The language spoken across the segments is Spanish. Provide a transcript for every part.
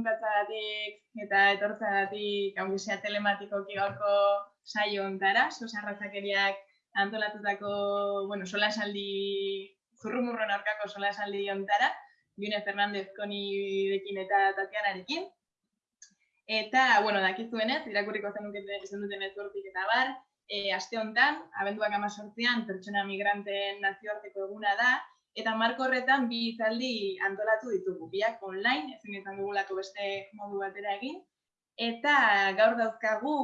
apuntatzagatik eta etortzagatik, aunque sea telematikoki gaurko saio ontara, sosarrazakeriak antolatutako, bueno, sola esaldi, zurrumurron aurkako sola ontara, June Fernandez dekin eta Tatianarekin. Eta, bueno, dakizuenez, irakurriko zenuten ez eta bar, e, aste hontan, abenduak amazortzean, pertsona migranten nazioarteko eguna da, Eta marko horretan bi hitzaldi antolatu ditugu, biak online, ezin izan dugulako beste modu batera egin. Eta gaur dauzkagu,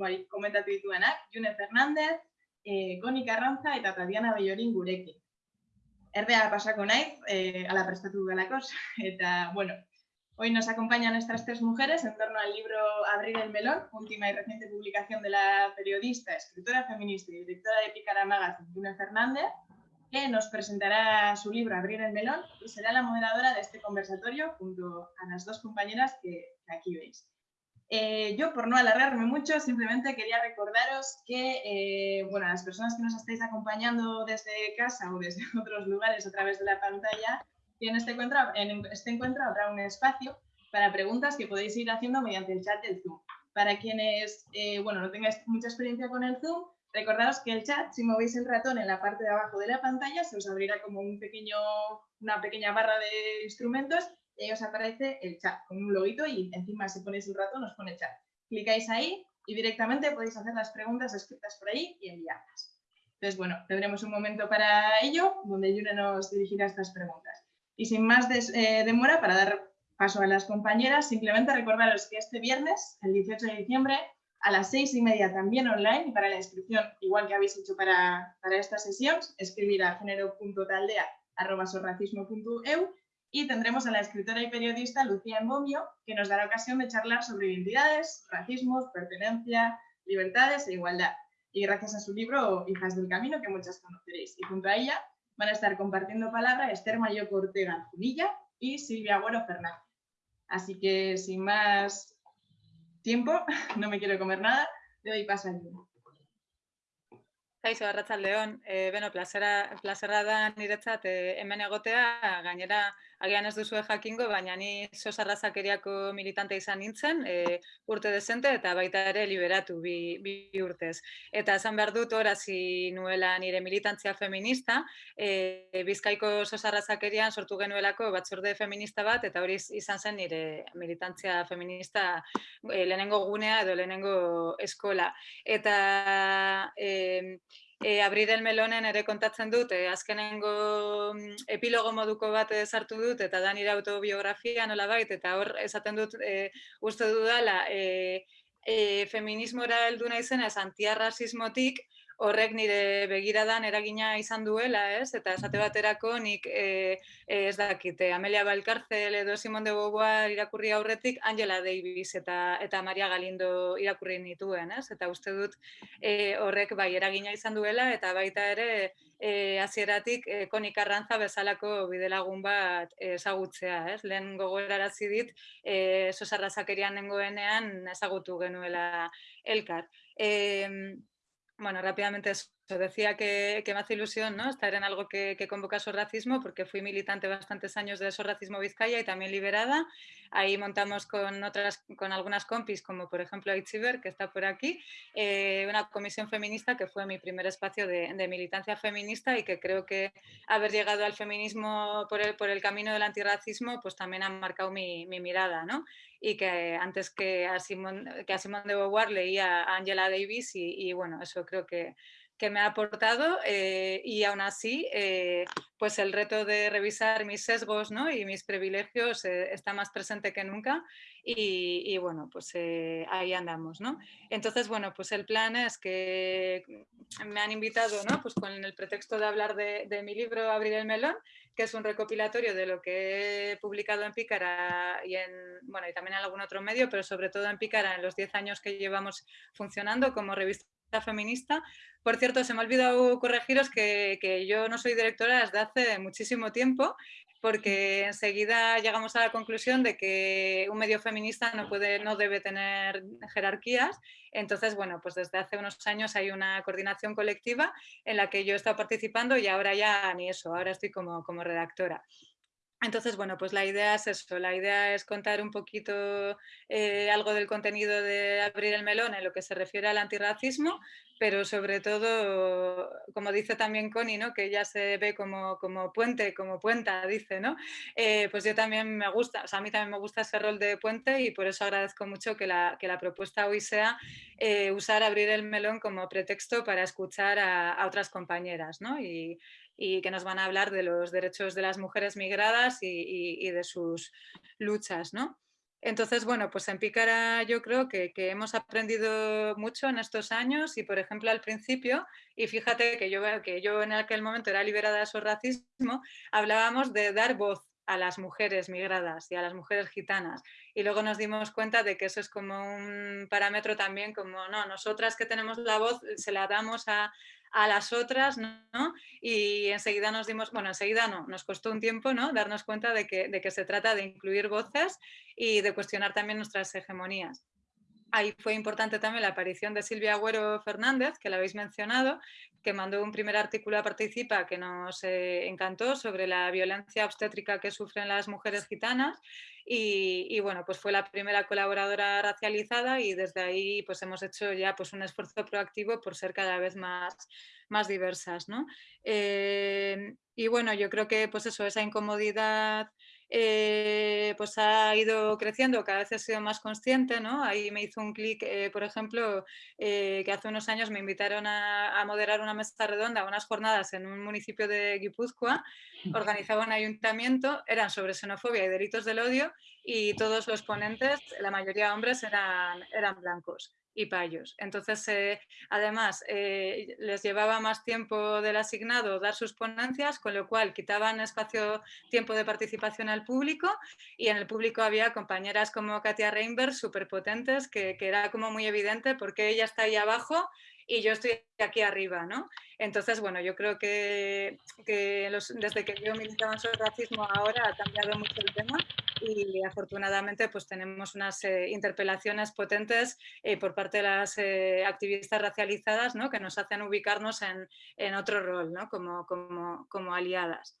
bai, komentatu dituenak, June Fernandez, eh, Goni Carranza eta Tatiana Bellorin gurekin. Erdea pasako naiz, eh, ala prestatu galakos, eta, bueno, hoy nos acompañan estas tres mujeres en torno al libro Abrir el melón, última y reciente publicación de la periodista, escritora feminista y directora de Picara Magazine, June Fernández, que nos presentará su libro Abrir el melón y será la moderadora de este conversatorio junto a las dos compañeras que, aquí veis. Eh, yo, por no alargarme mucho, simplemente quería recordaros que, eh, bueno, las personas que nos estáis acompañando desde casa o desde otros lugares a través de la pantalla, en este encuentro, en este encuentro habrá un espacio para preguntas que podéis ir haciendo mediante el chat del Zoom. Para quienes, eh, bueno, no tengáis mucha experiencia con el Zoom, Recordaos que el chat, si movéis el ratón en la parte de abajo de la pantalla, se os abrirá como un pequeño, una pequeña barra de instrumentos y ahí os aparece el chat con un loguito y encima si ponéis el ratón os pone chat. Clicáis ahí y directamente podéis hacer las preguntas escritas por ahí y enviarlas. Entonces, bueno, tendremos un momento para ello, donde Yune nos dirigirá estas preguntas. Y sin más eh, demora, para dar paso a las compañeras, simplemente recordaros que este viernes, el 18 de diciembre, a las seis y media también online y para la inscripción, igual que habéis hecho para, para esta sesión, escribir a género.taldea.sorracismo.eu y tendremos a la escritora y periodista Lucía Embomio, que nos dará ocasión de charlar sobre identidades, racismos, pertenencia, libertades e igualdad. Y gracias a su libro Hijas del Camino, que muchas conoceréis. Y junto a ella van a estar compartiendo palabra Esther Mayor Ortega Junilla y Silvia Agüero Fernández. Así que sin más tiempo, no me quiero comer nada, le doy paso a Lina. Kaixo, arratzaldeon, e, beno, plazera, plazera da niretzat e, hemen egotea, gainera agian ez duzue jakingo, baina ni sosarrazakeriako militante izan nintzen, e, urte desente eta baita ere liberatu bi, bi urtez. Eta esan behar dut horazi nuela nire militantzia feminista, e, bizkaiko sosarrazakerian sortu genuelako batzorde feminista bat, eta hori izan zen nire militantzia feminista e, lehenengo gunea edo lehenengo eskola. Eta... E, e, abrir el melonen ere kontatzen dut, e, azkenengo mm, epilogo moduko bat sartu dut, eta da nire autobiografia nola bait, eta hor esaten dut e, uste dudala, e, e, feminismora heldu naizena antiarrasismotik, horrek nire begiradan eragina izan duela, ez? Eta esate baterako nik e, ez dakite, Amelia Balkarzel edo Simon de Beauvoir irakurri aurretik Angela Davis eta eta Maria Galindo irakurri nituen, ez? Eta uste dut e, horrek bai eragina izan duela eta baita ere e, hasieratik e, konik arrantza bezalako bidelagun bat ezagutzea, ez? Lehen gogorarazi dit, e, sosarrazakerian nengoenean ezagutu genuela elkar. E, Bueno, rápidamente eso. Decía que, me hace ilusión ¿no? estar en algo que, convoca su racismo, porque fui militante bastantes años de racismo Vizcaya y también liberada. Ahí montamos con, otras, con algunas compis, como por ejemplo Aitziber, que está por aquí, eh, una comisión feminista que fue mi primer espacio de, militancia feminista y que creo que haber llegado al feminismo por el, por el camino del antirracismo pues también ha marcado mi, mirada. ¿no? y que antes que a Simón que a Simone de Beauvoir leía a Angela Davis y, bueno, eso creo que, que me ha aportado eh, y aún así eh, pues el reto de revisar mis sesgos ¿no? y mis privilegios eh, está más presente que nunca y, bueno pues ahí andamos ¿no? entonces bueno pues el plan es que me han invitado ¿no? pues con el pretexto de hablar de, de mi libro Abrir el melón que es un recopilatorio de lo que he publicado en Pícara y, en, bueno, y también en algún otro medio, pero sobre todo en Pícara en los 10 años que llevamos funcionando como revista feminista. Por cierto, se me ha olvidado corregiros que, que, yo no soy directora desde hace muchísimo tiempo, porque enseguida llegamos a la conclusión de que un medio feminista no, puede, no debe tener jerarquías. Entonces, bueno, pues desde hace unos años hay una coordinación colectiva en la que yo he estado participando y ahora ya ni eso, ahora estoy como, como redactora. Entonces, bueno, pues la idea es eso, la idea es contar un poquito eh, algo del contenido de Abrir el Melón en lo que se refiere al antirracismo, pero sobre todo, como dice también Connie, ¿no? que ella se ve como, como puente, como puenta, dice, ¿no? Eh, pues yo también me gusta, o sea, a mí también me gusta ese rol de puente y por eso agradezco mucho que la, que la propuesta hoy sea eh, usar Abrir el Melón como pretexto para escuchar a, a otras compañeras, ¿no? Y, y que nos van a hablar de los derechos de las mujeres migradas y, de sus luchas. ¿no? Entonces, bueno, pues en Pícara yo creo que, hemos aprendido mucho en estos años y, por ejemplo, al principio, y fíjate que yo, que yo en aquel momento era liberada de su racismo, hablábamos de dar voz a las mujeres migradas y a las mujeres gitanas. Y luego nos dimos cuenta de que eso es como un parámetro también, como no, nosotras que tenemos la voz se la damos a, a las otras, ¿no? Y enseguida nos dimos, bueno, enseguida no, nos costó un tiempo, ¿no? Darnos cuenta de que, de que se trata de incluir voces y de cuestionar también nuestras hegemonías. Ahí fue importante también la aparición de Silvia Agüero Fernández, que la habéis mencionado, que mandó un primer artículo a Participa que nos eh, encantó sobre la violencia obstétrica que sufren las mujeres gitanas y, bueno, pues fue la primera colaboradora racializada y desde ahí pues hemos hecho ya pues un esfuerzo proactivo por ser cada vez más, más diversas. ¿no? Eh, y bueno, yo creo que pues eso, esa incomodidad eh, pues ha ido creciendo, cada vez he sido más consciente, ¿no? Ahí me hizo un clic, eh, por ejemplo, eh, que hace unos años me invitaron a, moderar una mesa redonda, unas jornadas en un municipio de Guipúzcoa, organizaba un ayuntamiento, eran sobre xenofobia y delitos del odio y todos los ponentes, la mayoría hombres, eran, eran blancos y payos. Entonces, eh, además, eh, les llevaba más tiempo del asignado dar sus ponencias, con lo cual quitaban espacio, tiempo de participación al público y en el público había compañeras como Katia Reinberg, súper potentes, que, que, era como muy evidente porque ella está ahí abajo y yo estoy aquí arriba, ¿no? Entonces, bueno, yo creo que, desde que yo militaba el racismo ahora ha cambiado mucho el tema y afortunadamente pues tenemos unas eh, interpelaciones potentes eh, por parte de las eh, activistas racializadas ¿no? que nos hacen ubicarnos en, en otro rol, ¿no? como, como, como aliadas.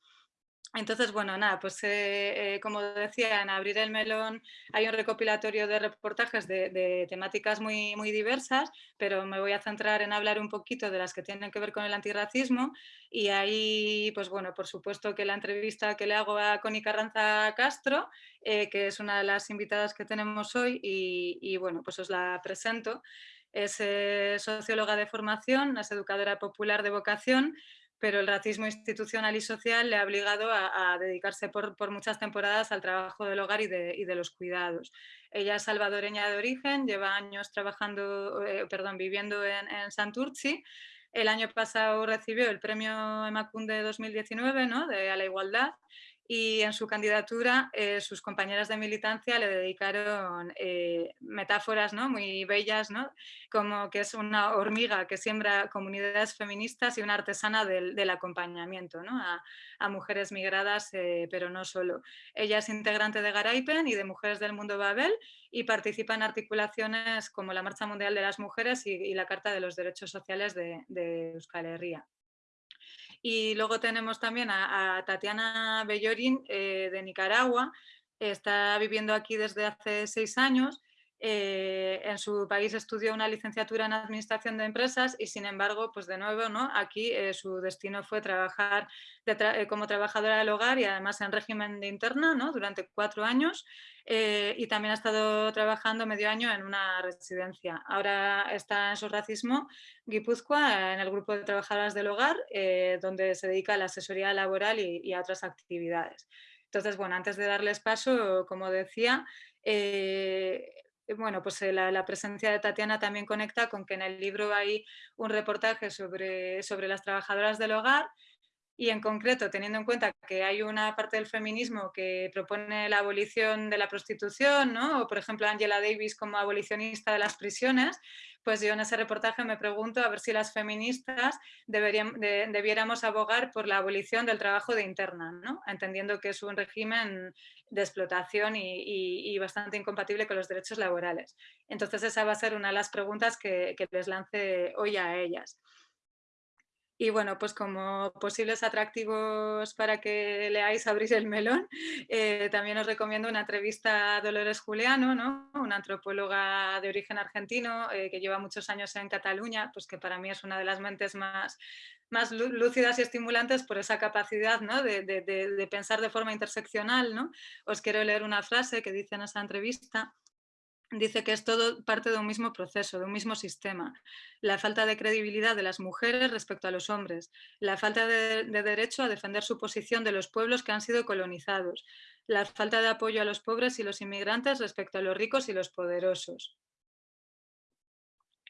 Entonces, bueno, nada, pues eh, eh, como decía, en Abrir el Melón hay un recopilatorio de reportajes de, temáticas muy, muy diversas, pero me voy a centrar en hablar un poquito de las que tienen que ver con el antirracismo y ahí, pues bueno, por supuesto que la entrevista que le hago a Connie Carranza Castro, eh, que es una de las invitadas que tenemos hoy y, y bueno, pues os la presento. Es socióloga de formación, es educadora popular de vocación pero el racismo institucional y social le ha obligado a, dedicarse por, muchas temporadas al trabajo del hogar y de, los cuidados. Ella es salvadoreña de origen, lleva años trabajando, eh, perdón, viviendo en, en, Santurci. El año pasado recibió el premio Emacunde 2019 ¿no? de, a la igualdad y en su candidatura eh, sus compañeras de militancia le dedicaron eh, metáforas ¿no? muy bellas, ¿no? como que es una hormiga que siembra comunidades feministas y una artesana del, acompañamiento ¿no? a, mujeres migradas, eh, pero no solo. Ella es integrante de Garaipen y de Mujeres del Mundo Babel y participa en articulaciones como la Marcha Mundial de las Mujeres y, la Carta de los Derechos Sociales de, de Euskal Herria. Y luego tenemos también a, Tatiana Bellorín eh, de Nicaragua, está viviendo aquí desde hace seis años. Eh, en su país estudió una licenciatura en Administración de Empresas y sin embargo, pues de nuevo, ¿no? aquí eh, su destino fue trabajar como trabajadora del hogar y además en régimen de interna ¿no? durante cuatro años eh, y también ha estado trabajando medio año en una residencia. Ahora está en su racismo Guipúzcoa, en el grupo de trabajadoras del hogar, eh, donde se dedica a la asesoría laboral y, a otras actividades. Entonces, bueno, antes de darles paso, como decía, eh, bueno, pues la, la, presencia de Tatiana también conecta con que en el libro hay un reportaje sobre, sobre las trabajadoras del hogar y en concreto teniendo en cuenta que hay una parte del feminismo que propone la abolición de la prostitución, ¿no? o por ejemplo Angela Davis como abolicionista de las prisiones, pues yo en ese reportaje me pregunto a ver si las feministas deberían, debiéramos abogar por la abolición del trabajo de interna, ¿no? entendiendo que es un régimen de explotación y, bastante incompatible con los derechos laborales. Entonces esa va a ser una de las preguntas que, que les lance hoy a ellas. Y bueno, pues como posibles atractivos para que leáis Abrir el melón, eh, también os recomiendo una entrevista a Dolores Juliano, ¿no? una antropóloga de origen argentino eh, que lleva muchos años en Cataluña, pues que para mí es una de las mentes más, más lúcidas y estimulantes por esa capacidad ¿no? de, de, de, pensar de forma interseccional. Os quiero leer una frase que dice en esa entrevista dice que es todo parte de un mismo proceso, de un mismo sistema. La falta de credibilidad de las mujeres respecto a los hombres, la falta de, derecho a defender su posición de los pueblos que han sido colonizados, la falta de apoyo a los pobres y los inmigrantes respecto a los ricos y los poderosos.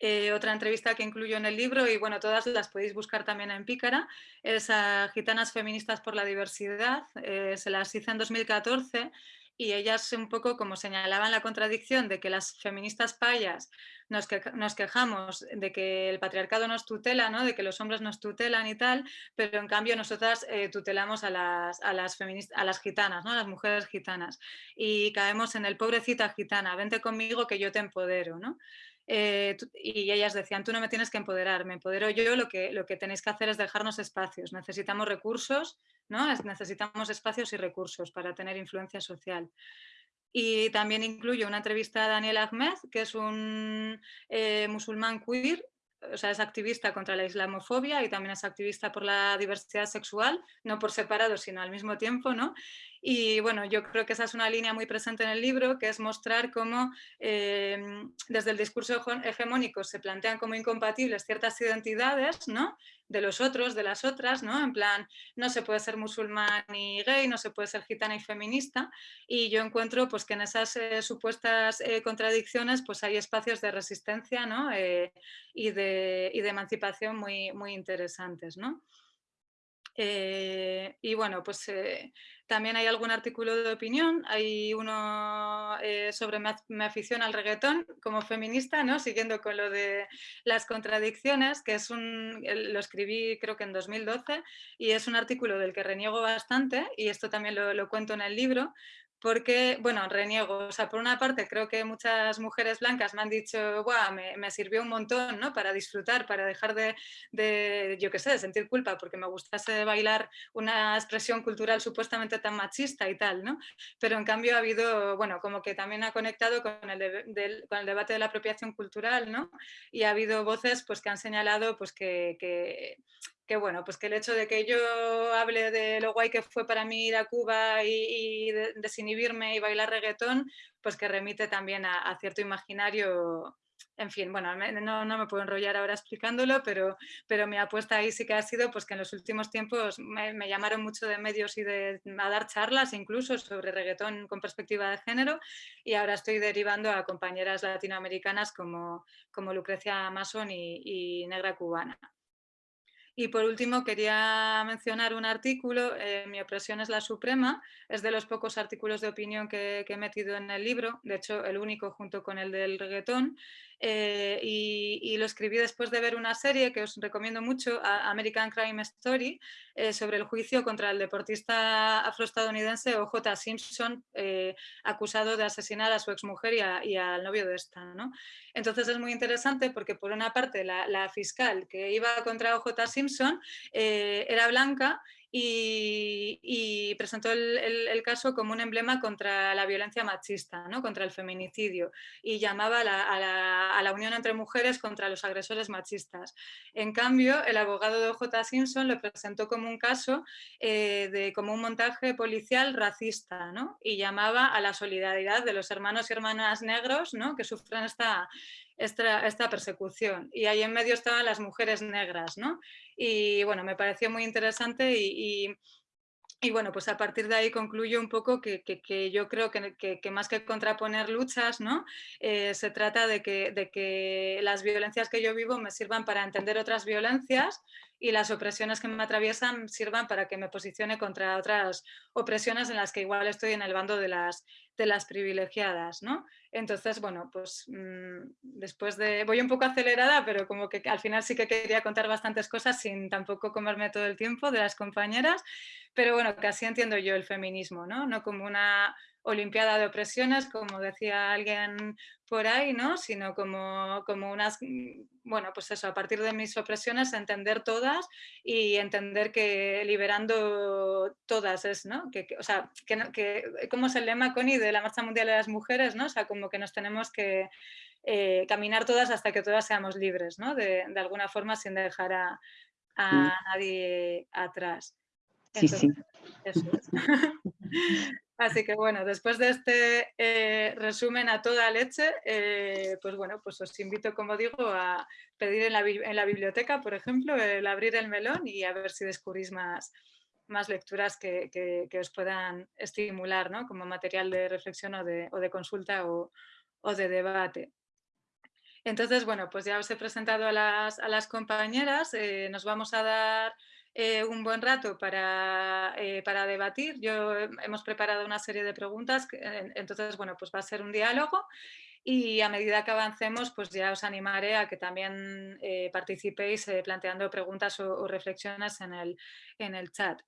Eh, otra entrevista que incluyo en el libro, y bueno, todas las podéis buscar también en Pícara, es a Gitanas Feministas por la Diversidad, eh, se las hice en 2014 y ellas un poco como señalaban la contradicción de que las feministas payas nos, nos quejamos de que el patriarcado nos tutela, ¿no? de que los hombres nos tutelan y tal, pero en cambio nosotras eh, tutelamos a las, a las, a las gitanas, ¿no? a las mujeres gitanas, y caemos en el pobrecita gitana, vente conmigo que yo te empodero. ¿no? Eh, y ellas decían, tú no me tienes que empoderar, me empodero yo, lo que, lo que tenéis que hacer es dejarnos espacios, necesitamos recursos, ¿no? necesitamos espacios y recursos para tener influencia social. Y también incluyo una entrevista a Daniel Ahmed, que es un eh, musulmán queer, o sea, es activista contra la islamofobia y también es activista por la diversidad sexual, no por separado, sino al mismo tiempo, ¿no? Y bueno, yo creo que esa es una línea muy presente en el libro, que es mostrar cómo em, desde el discurso hegemónico se plantean como incompatibles ciertas identidades, ¿no? de los otros, de las otras, ¿no? En plan, no se puede ser musulmán y gay, no se puede ser gitana y feminista, y yo encuentro pues que en esas eh, supuestas eh, contradicciones pues hay espacios de resistencia, ¿no? Eh, y, de, y, de, emancipación muy, muy interesantes, ¿no? Eh, y bueno, pues eh, también hay algún artículo de opinión, hay uno eh, sobre mi, afición al reggaetón como feminista, ¿no? siguiendo con lo de las contradicciones, que es un, lo escribí creo que en 2012 y es un artículo del que reniego bastante y esto también lo, lo cuento en el libro, porque, bueno, reniego, o sea, por una parte creo que muchas mujeres blancas me han dicho, Buah, me, sirvió un montón, ¿no? Para disfrutar, para dejar de, de yo qué sé, de sentir culpa, porque me gustase bailar una expresión cultural supuestamente tan machista y tal, ¿no? Pero en cambio ha habido, bueno, como que también ha conectado con el, con el debate de la apropiación cultural, ¿no? Y ha habido voces, pues, que han señalado, pues, que, que que bueno, pues que el hecho de que yo hable de lo guay que fue para mí ir a Cuba y, desinhibirme y bailar reggaetón, pues que remite también a, cierto imaginario en fin, bueno, no, no, me puedo enrollar ahora explicándolo, pero, pero mi apuesta ahí sí que ha sido pues, que en los últimos tiempos me, llamaron mucho de medios y de, a dar charlas incluso sobre reggaetón con perspectiva de género y ahora estoy derivando a compañeras latinoamericanas como, como Lucrecia Mason y Negra Cubana. Y por último quería mencionar un artículo, eh, Mi opresión es la suprema, es de los pocos artículos de opinión que, que, he metido en el libro, de hecho el único junto con el del reggaetón, eh, y, lo escribí después de ver una serie que os recomiendo mucho, American Crime Story, eh, sobre el juicio contra el deportista afroestadounidense O.J. Simpson, eh, acusado de asesinar a su exmujer y, y al novio de esta. ¿no? Entonces es muy interesante porque por una parte la, la fiscal que iba contra O.J. Simpson era blanca y, presentó el, caso como un emblema contra la violencia machista, ¿no? contra el feminicidio, y llamaba a la, unión entre mujeres contra los agresores machistas. En cambio, el abogado de J. Simpson lo presentó como un caso eh, de como un montaje policial racista, ¿no? y llamaba a la solidaridad de los hermanos y hermanas negros ¿no? que sufren esta, esta, persecución. Y ahí en medio estaban las mujeres negras, ¿no? Y bueno, me pareció muy interesante y, y, bueno, pues a partir de ahí concluyo un poco que, que, yo creo que, que, más que contraponer luchas, ¿no? Eh, se trata de de que las violencias que yo vivo me sirvan para entender otras violencias y las opresiones que me atraviesan sirvan para que me posicione contra otras opresiones en las que igual estoy en el bando de las, de las privilegiadas, ¿no? Entonces, bueno, pues mm, después de... Voy un poco acelerada, pero como que al final sí que quería contar bastantes cosas sin tampoco comerme todo el tiempo de las compañeras, pero bueno, casi entiendo yo el feminismo, ¿no? No como una olimpiada de opresiones, como decía alguien por ahí, ¿no? Sino como, como unas, bueno, pues eso, a partir de mis opresiones, entender todas y entender que liberando todas es, ¿no? Que, o sea, que, que, como es el lema, Connie, de la Marcha Mundial de las Mujeres, ¿no? O sea, como que nos tenemos que eh, caminar todas hasta que todas seamos libres, ¿no? De, de alguna forma sin dejar a, a nadie atrás. sí, sí. Eso es. Así que bueno, después de este eh, resumen a toda leche, eh, pues bueno, pues os invito, como digo, a pedir en la, biblioteca, por ejemplo, el abrir el melón y a ver si descubrís más, más lecturas que, os puedan estimular ¿no? como material de reflexión o de, consulta o, de debate. Entonces, bueno, pues ya os he presentado a las, compañeras, eh, nos vamos a dar eh, un buen rato para, eh, para, debatir. Yo hemos preparado una serie de preguntas, entonces, bueno, pues va a ser un diálogo y a medida que avancemos, pues ya os animaré a que también eh, participéis planteando preguntas o, reflexiones en el, en el chat.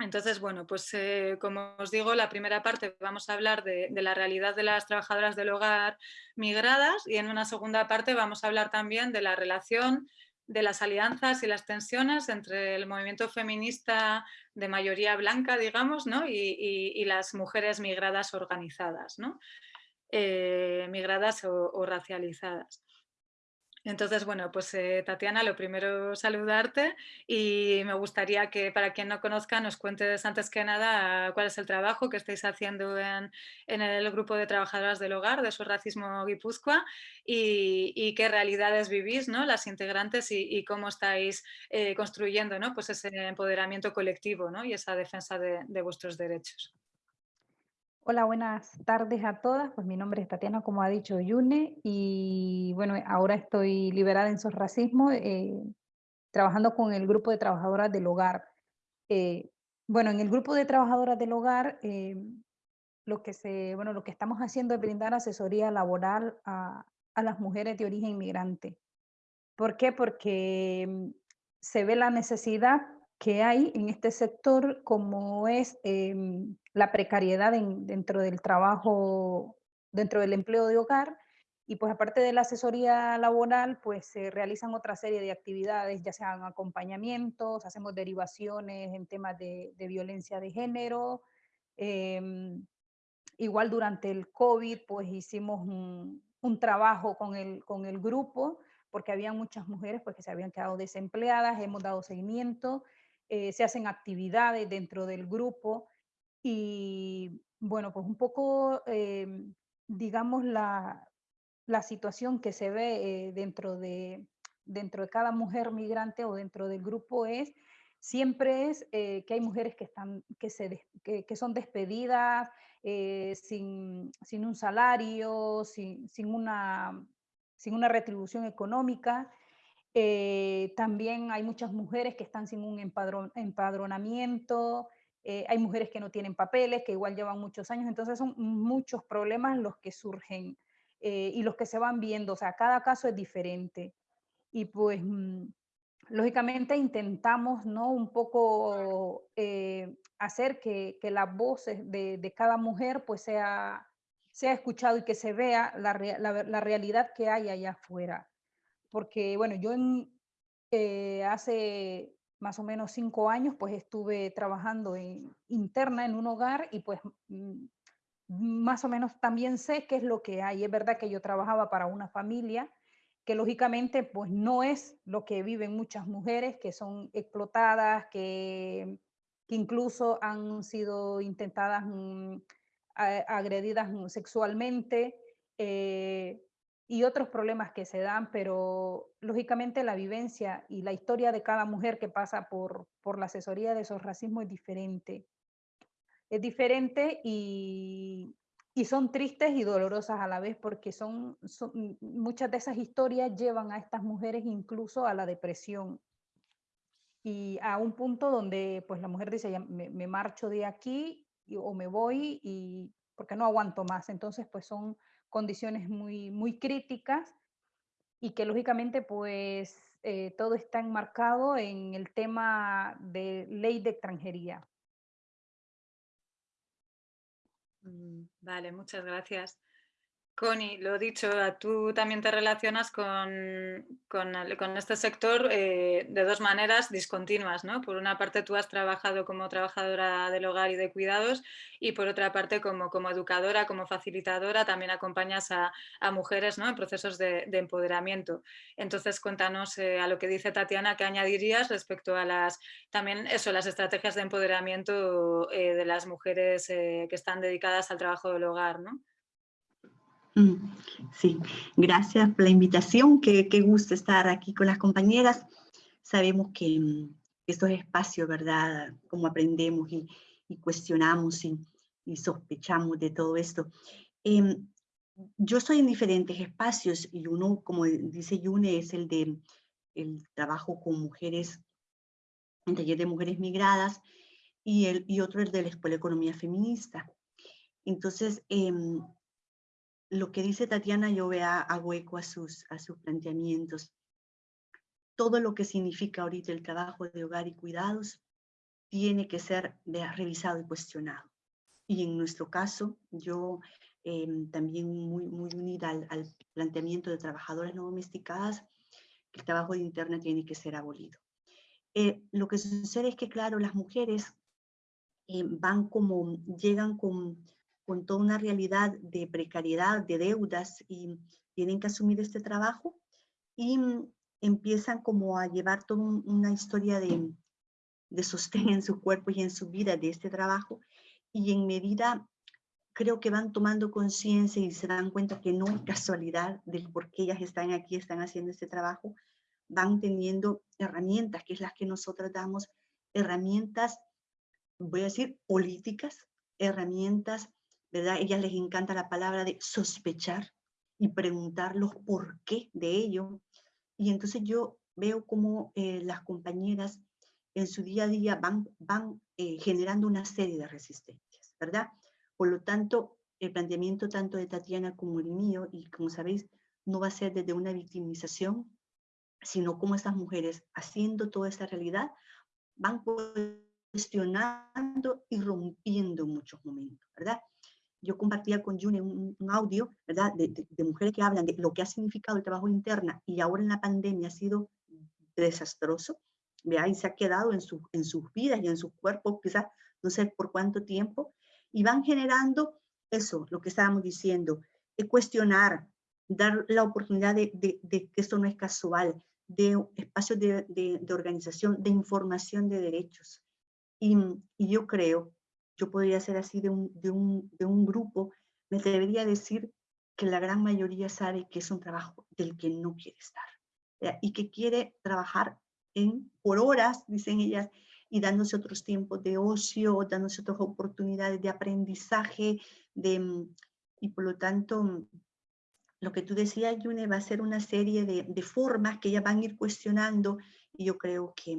Entonces, bueno, pues como os digo, la primera parte vamos a hablar de, de, la realidad de las trabajadoras del hogar migradas y en una segunda parte vamos a hablar también de la relación de las alianzas y las tensiones entre el movimiento feminista de mayoría blanca, digamos, ¿no? y, las mujeres migradas organizadas, ¿no? Eh, migradas o racializadas. Entonces, bueno, pues eh, Tatiana, lo primero saludarte y me gustaría que para quien no conozca nos cuentes antes que nada cuál es el trabajo que estáis haciendo en, el grupo de trabajadoras del hogar de su racismo Guipúzcoa y, qué realidades vivís, ¿no? las integrantes y, cómo estáis eh, construyendo ¿no? pues ese empoderamiento colectivo ¿no? y esa defensa de vuestros derechos. Hola, buenas tardes a todas. Pues mi nombre es Tatiana, como ha dicho Yune, y bueno, ahora estoy liberada en SOS Racismo, eh, trabajando con el grupo de trabajadoras del hogar. Eh, bueno, en el grupo de trabajadoras del hogar, eh, lo, que se, bueno, lo que estamos haciendo es brindar asesoría laboral a, a las mujeres de origen inmigrante. ¿Por qué? Porque mm, se ve la necesidad que hay en este sector, como es em, la precariedad dentro del trabajo, dentro del empleo de hogar, y pues aparte de la asesoría laboral, pues se realizan otra serie de actividades, ya sean acompañamientos, hacemos derivaciones en temas de, violencia de género. Em, igual durante el COVID, pues hicimos un, un trabajo con el, con el grupo, porque había muchas mujeres pues, que se habían quedado desempleadas, hemos dado seguimiento eh, se hacen actividades dentro del grupo y bueno, pues un poco, eh, digamos, la, la, situación que se ve eh, dentro, de, dentro de cada mujer migrante o dentro del grupo es, siempre es que hay mujeres que, están, que, se, que, que son despedidas sin, sin, un salario, sin, sin, una, sin una retribución económica eh, también hay muchas mujeres que están sin un empadronamiento, eh, hay mujeres que no tienen papeles, que igual llevan muchos años, entonces son muchos problemas los que surgen eh, y los que se van viendo, o sea, cada caso es diferente. Y pues, mm, lógicamente intentamos, ¿no? Un poco hacer que, las voces de, cada mujer pues sea, escuchado y que se vea la, la realidad que hay allá afuera porque bueno, yo eh, hace más o menos cinco años, pues estuve trabajando interna en un hogar y pues mm, más o menos también sé qué es lo que hay. Es verdad que yo trabajaba para una familia que lógicamente pues no es lo que viven muchas mujeres que son explotadas, que, incluso han sido intentadas, mm, agredidas mm, sexualmente. Eh, y otros problemas que se dan, pero lógicamente la vivencia y la historia de cada mujer que pasa por, por la asesoría de esos racismos es diferente. Es diferente y, y son tristes y dolorosas a la vez porque son, muchas de esas historias llevan a estas mujeres incluso a la depresión y a un punto donde pues la mujer dice me, me marcho de aquí o me voy y porque no aguanto más entonces pues son condiciones muy, muy críticas y que lógicamente pues eh, todo está enmarcado en el tema de ley de extranjería. Mm, vale, muchas gracias. Connie, lo dicho, tú también te relacionas con, con, este sector eh, de dos maneras discontinuas, ¿no? Por una parte tú has trabajado como trabajadora del hogar y de cuidados y por otra parte como, como educadora, como facilitadora, también acompañas a, mujeres ¿no? en procesos de, empoderamiento. Entonces cuéntanos eh, a lo que dice Tatiana, ¿qué añadirías respecto a las, también eso, las estrategias de empoderamiento eh, de las mujeres que están dedicadas al trabajo del hogar, ¿no? Mm, sí, gracias por la invitación, qué, gusto estar aquí con las compañeras. Sabemos que mm, estos espacios, ¿verdad? Como aprendemos y, cuestionamos y, sospechamos de todo esto. Em, yo estoy en diferentes espacios y uno, como dice Yune, es el de el trabajo con mujeres, en taller de mujeres migradas, y, el, y otro el de la Escuela de Economía Feminista. Entonces, em, lo que dice Tatiana, yo vea a hueco a sus, a sus planteamientos. Todo lo que significa ahorita el trabajo de hogar y cuidados tiene que ser revisado y cuestionado. Y en nuestro caso, yo em, también muy, muy unida al, planteamiento de trabajadoras no domesticadas, el trabajo de interna tiene que ser abolido. Eh, lo que sucede es que, claro, las mujeres eh, van como, llegan con con toda una realidad de precariedad, de deudas y tienen que asumir este trabajo y mm, empiezan como a llevar toda una historia de, de sostén en su cuerpo y en su vida de este trabajo y en medida creo que van tomando conciencia y se dan cuenta que no es casualidad del por qué ellas están aquí, están haciendo este trabajo, van teniendo herramientas, que es las que nosotros damos, herramientas, voy a decir, políticas, herramientas ¿verdad? Ellas les encanta la palabra de sospechar y preguntar los por qué de ello. Y entonces yo veo como eh, las compañeras en su día a día van, van eh, generando una serie de resistencias, ¿verdad? Por lo tanto, el planteamiento tanto de Tatiana como el mío, y como sabéis, no va a ser desde una victimización, sino como estas mujeres, haciendo toda esta realidad, van cuestionando y rompiendo muchos momentos, ¿verdad? Yo compartía con June un, audio, ¿verdad? De, mujeres que hablan de lo que ha significado el trabajo interna y ahora en la pandemia ha sido desastroso, ¿vea? Y se ha quedado en, su, en sus vidas y en sus cuerpos, quizás no sé por cuánto tiempo, y van generando eso, lo que estábamos diciendo, de cuestionar, dar la oportunidad de, que esto no es casual, de espacios de, organización, de información de derechos. Y, y yo creo yo podría ser así de un, de un, de un grupo, me debería decir que la gran mayoría sabe que es un trabajo del que no quiere estar y que quiere trabajar en, por horas, dicen ellas, y dándose otros tiempos de ocio, dándose otras oportunidades de aprendizaje, de, y por lo tanto, lo que tú decías, Yune, va a ser una serie de, de formas que ellas van a ir cuestionando, y yo creo que,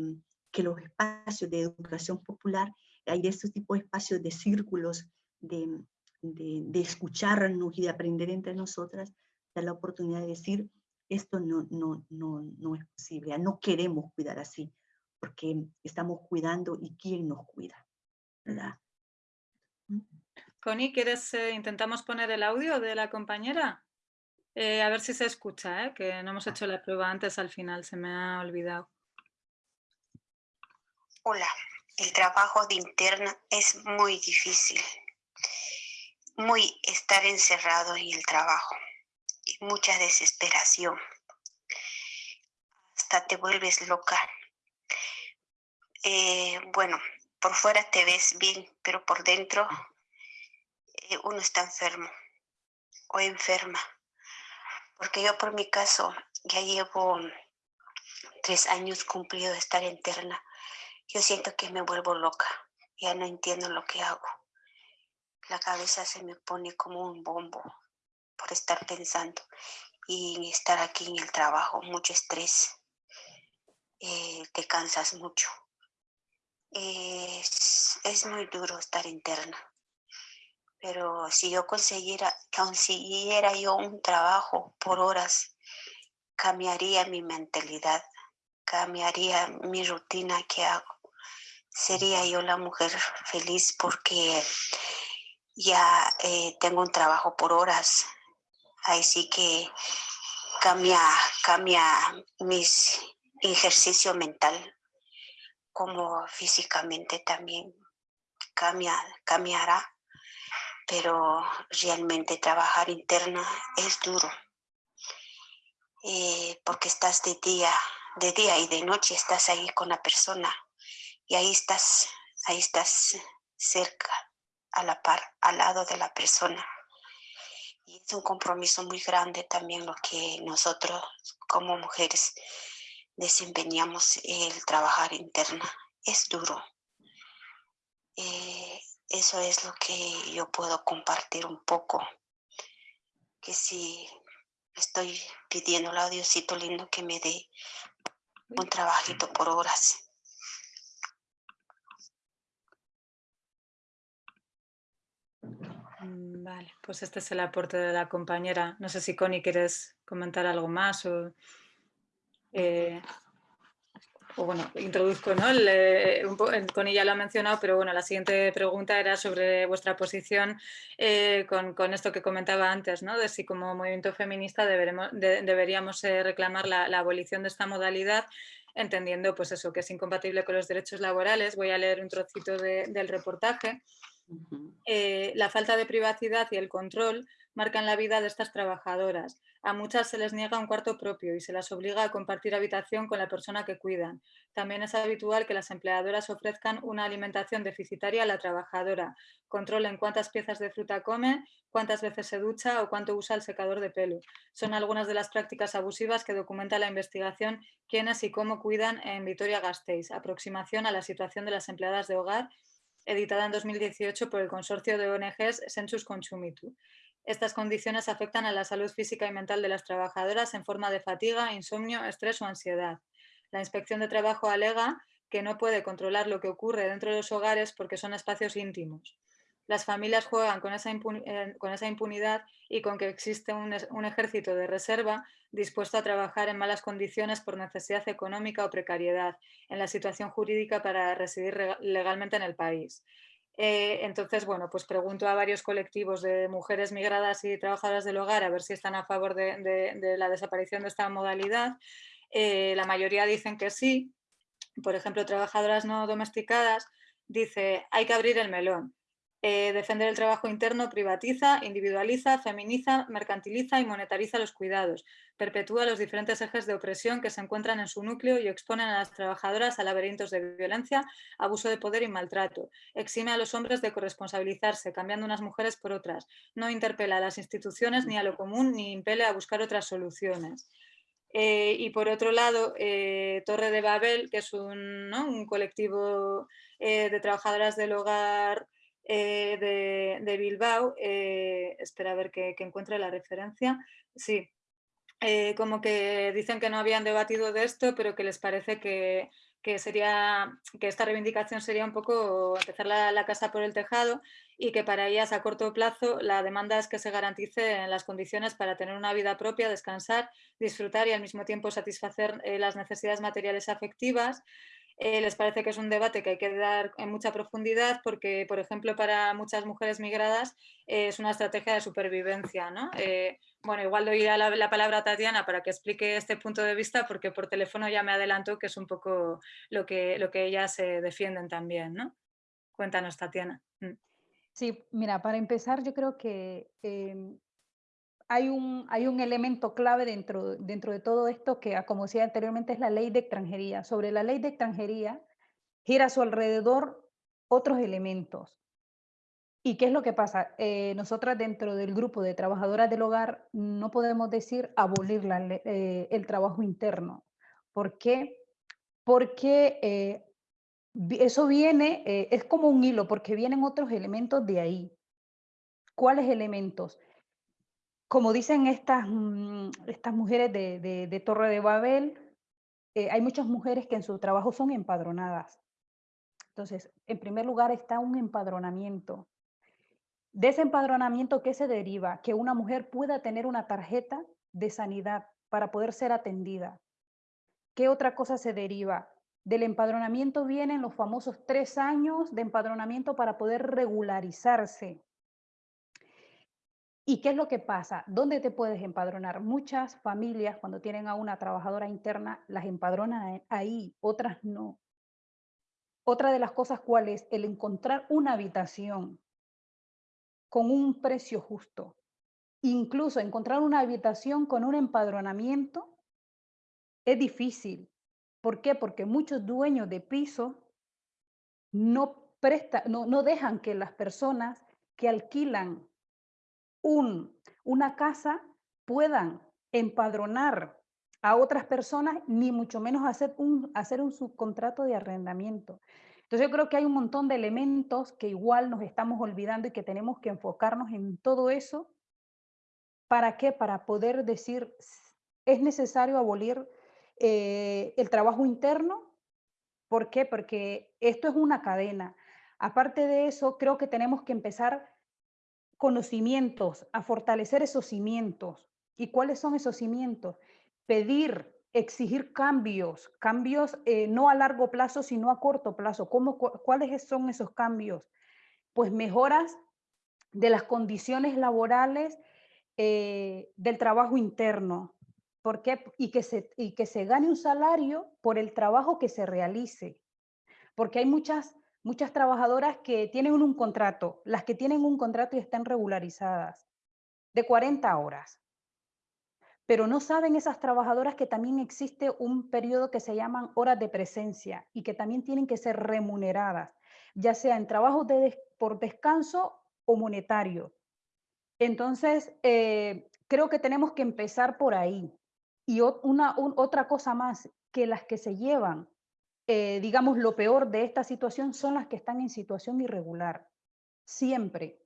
que los espacios de educación popular hay de estos tipos de espacios de círculos, de, de, escucharnos y de aprender entre nosotras, da la oportunidad de decir, esto no, no, no, no es posible, no queremos cuidar así, porque estamos cuidando y quién nos cuida, ¿verdad? Connie, ¿quieres, eh, intentamos poner el audio de la compañera? Eh, a ver si se escucha, ¿eh? que no hemos hecho la prueba antes al final, se me ha olvidado. Hola, el trabajo de interna es muy difícil. Muy estar encerrado en el trabajo y mucha desesperación. Hasta te vuelves loca. Eh, bueno, por fuera te ves bien, pero por dentro eh, uno está enfermo o enferma. Porque yo por mi caso ya llevo tres años cumplido de estar interna yo siento que me vuelvo loca, ya no entiendo lo que hago. La cabeza se me pone como un bombo por estar pensando y estar aquí en el trabajo, mucho estrés, eh, te cansas mucho. Es, es muy duro estar interna, pero si yo consiguiera, consiguiera yo un trabajo por horas, cambiaría mi mentalidad, cambiaría mi rutina que hago. Sería yo la mujer feliz porque ya eh, tengo un trabajo por horas. Ahí sí que cambia, cambia mis ejercicio mental como físicamente también cambia, cambiará, pero realmente trabajar interna es duro, eh, porque estás de día, de día y de noche estás ahí con la persona y ahí estás, ahí estás cerca, a la par, al lado de la persona. Y es un compromiso muy grande también lo que nosotros como mujeres desempeñamos el trabajar interna. Es duro. Eh, eso es lo que yo puedo compartir un poco. Que si estoy pidiendo a Diosito lindo que me dé un trabajito por horas. Mm, vale, pues este es el aporte de la compañera. No sé si Connie quieres comentar algo más o... Eh, o bueno, introduzco, ¿no? Eh, con ella lo ha mencionado, pero bueno, la siguiente pregunta era sobre vuestra posición eh, con, esto que comentaba antes, ¿no? De si como movimiento feminista deberíamos reclamar la, abolición de esta modalidad, entendiendo pues eso, que es incompatible con los derechos laborales. Voy a leer un trocito del reportaje. la falta de privacidad y el control marcan la vida de estas trabajadoras. A muchas se les niega un cuarto propio y se las obliga a compartir habitación con la persona que cuidan. También es habitual que las empleadoras ofrezcan una alimentación deficitaria a la trabajadora, controlen cuántas piezas de fruta come, cuántas veces se ducha o cuánto usa el secador de pelo. Son algunas de las prácticas abusivas que documenta la investigación Quiénes y cómo cuidan en Vitoria-Gasteiz, aproximación a la situación de las empleadas de hogar editada en 2018 por el consorcio de ONGs Sensus Consumitu. Estas condiciones afectan a la salud física y mental de las trabajadoras en forma de fatiga, insomnio, estrés o ansiedad. La inspección de trabajo alega que no puede controlar lo que ocurre dentro de los hogares porque son espacios íntimos. Las familias juegan con esa, eh, impunidad y con que existe un, un ejército de reserva dispuesto a trabajar en malas condiciones por necesidad económica o precariedad en la situación jurídica para residir legalmente en el país. Eh, entonces, bueno, pues pregunto a varios colectivos de mujeres migradas y trabajadoras del hogar a ver si están a favor de, la desaparición de esta modalidad. Eh, la mayoría dicen que sí. Por ejemplo, trabajadoras no domesticadas dice hay que abrir el melón. Eh, defender el trabajo interno privatiza, individualiza, feminiza, mercantiliza y monetariza los cuidados. Perpetúa los diferentes ejes de opresión que se encuentran en su núcleo y exponen a las trabajadoras a laberintos de violencia, abuso de poder y maltrato. Exime a los hombres de corresponsabilizarse, cambiando unas mujeres por otras. No interpela a las instituciones ni a lo común, ni impele a buscar otras soluciones. Eh, y por otro lado, eh, Torre de Babel, que es un, colectivo de trabajadoras del hogar eh, de, Bilbao, eh, espera a ver que, encuentre la referencia, sí, eh, como que dicen que no habían debatido de esto, pero que les parece que, sería, que esta reivindicación sería un poco empezar la, casa por el tejado y que para ellas a corto plazo la demanda es que se garanticen las condiciones para tener una vida propia, descansar, disfrutar y al mismo tiempo satisfacer las necesidades materiales afectivas, eh, les parece que es un debate que hay que dar en mucha profundidad porque, por ejemplo, para muchas mujeres migradas eh, es una estrategia de supervivencia. ¿no? Eh, bueno, igual doy la, la, palabra a Tatiana para que explique este punto de vista porque por teléfono ya me adelanto que es un poco lo que, lo que ellas defienden también. ¿no? Cuéntanos, Tatiana. Mm. Sí, mira, para empezar yo creo que em, hay un, hay un elemento clave dentro, dentro de todo esto que, ah, como decía anteriormente, es la ley de extranjería. Sobre la ley de extranjería gira a su alrededor otros elementos. ¿Y qué es lo que pasa? Eh, nosotras dentro del grupo de trabajadoras del hogar no podemos decir abolir la, eh, el trabajo interno. ¿Por qué? Porque eh, eso viene, es como un hilo, porque vienen otros elementos de ahí. ¿Cuáles elementos? Como dicen estas, mm, estas mujeres de, Torre de Babel, eh, hay muchas mujeres que en su trabajo son empadronadas. Entonces, en primer lugar está un empadronamiento. De ese empadronamiento, ¿qué se deriva? Que una mujer pueda tener una tarjeta de sanidad para poder ser atendida. ¿Qué otra cosa se deriva? Del empadronamiento vienen los famosos tres años de empadronamiento para poder regularizarse. ¿Y qué es lo que pasa? ¿Dónde te puedes empadronar? Muchas familias cuando tienen a una trabajadora interna las empadronan ahí, otras no. Otra de las cosas cuál es el encontrar una habitación con un precio justo. Incluso encontrar una habitación con un empadronamiento es difícil. ¿Por qué? Porque muchos dueños de piso no, presta, no, no dejan que las personas que alquilan un, una casa puedan empadronar a otras personas, ni mucho menos hacer un, hacer un subcontrato de arrendamiento. Entonces yo creo que hay un montón de elementos que igual nos estamos olvidando y que tenemos que enfocarnos en todo eso. ¿Para qué? Para poder decir, es necesario abolir eh, el trabajo interno. ¿Por qué? Porque esto es una cadena. Aparte de eso, creo que tenemos que empezar conocimientos, a fortalecer esos cimientos. ¿Y cuáles son esos cimientos? Pedir, exigir cambios, cambios eh, no a largo plazo, sino a corto plazo. ¿Cómo, ¿Cuáles son esos cambios? Pues mejoras de las condiciones laborales eh, del trabajo interno. ¿Por qué? Y que, se, y que se gane un salario por el trabajo que se realice. Porque hay muchas muchas trabajadoras que tienen un contrato, las que tienen un contrato y están regularizadas, de 40 horas. Pero no saben esas trabajadoras que también existe un periodo que se llaman horas de presencia y que también tienen que ser remuneradas, ya sea en trabajos de por descanso o monetario. Entonces, eh, creo que tenemos que empezar por ahí. Y una, otra cosa más, que las que se llevan eh, digamos, lo peor de esta situación son las que están en situación irregular. Siempre,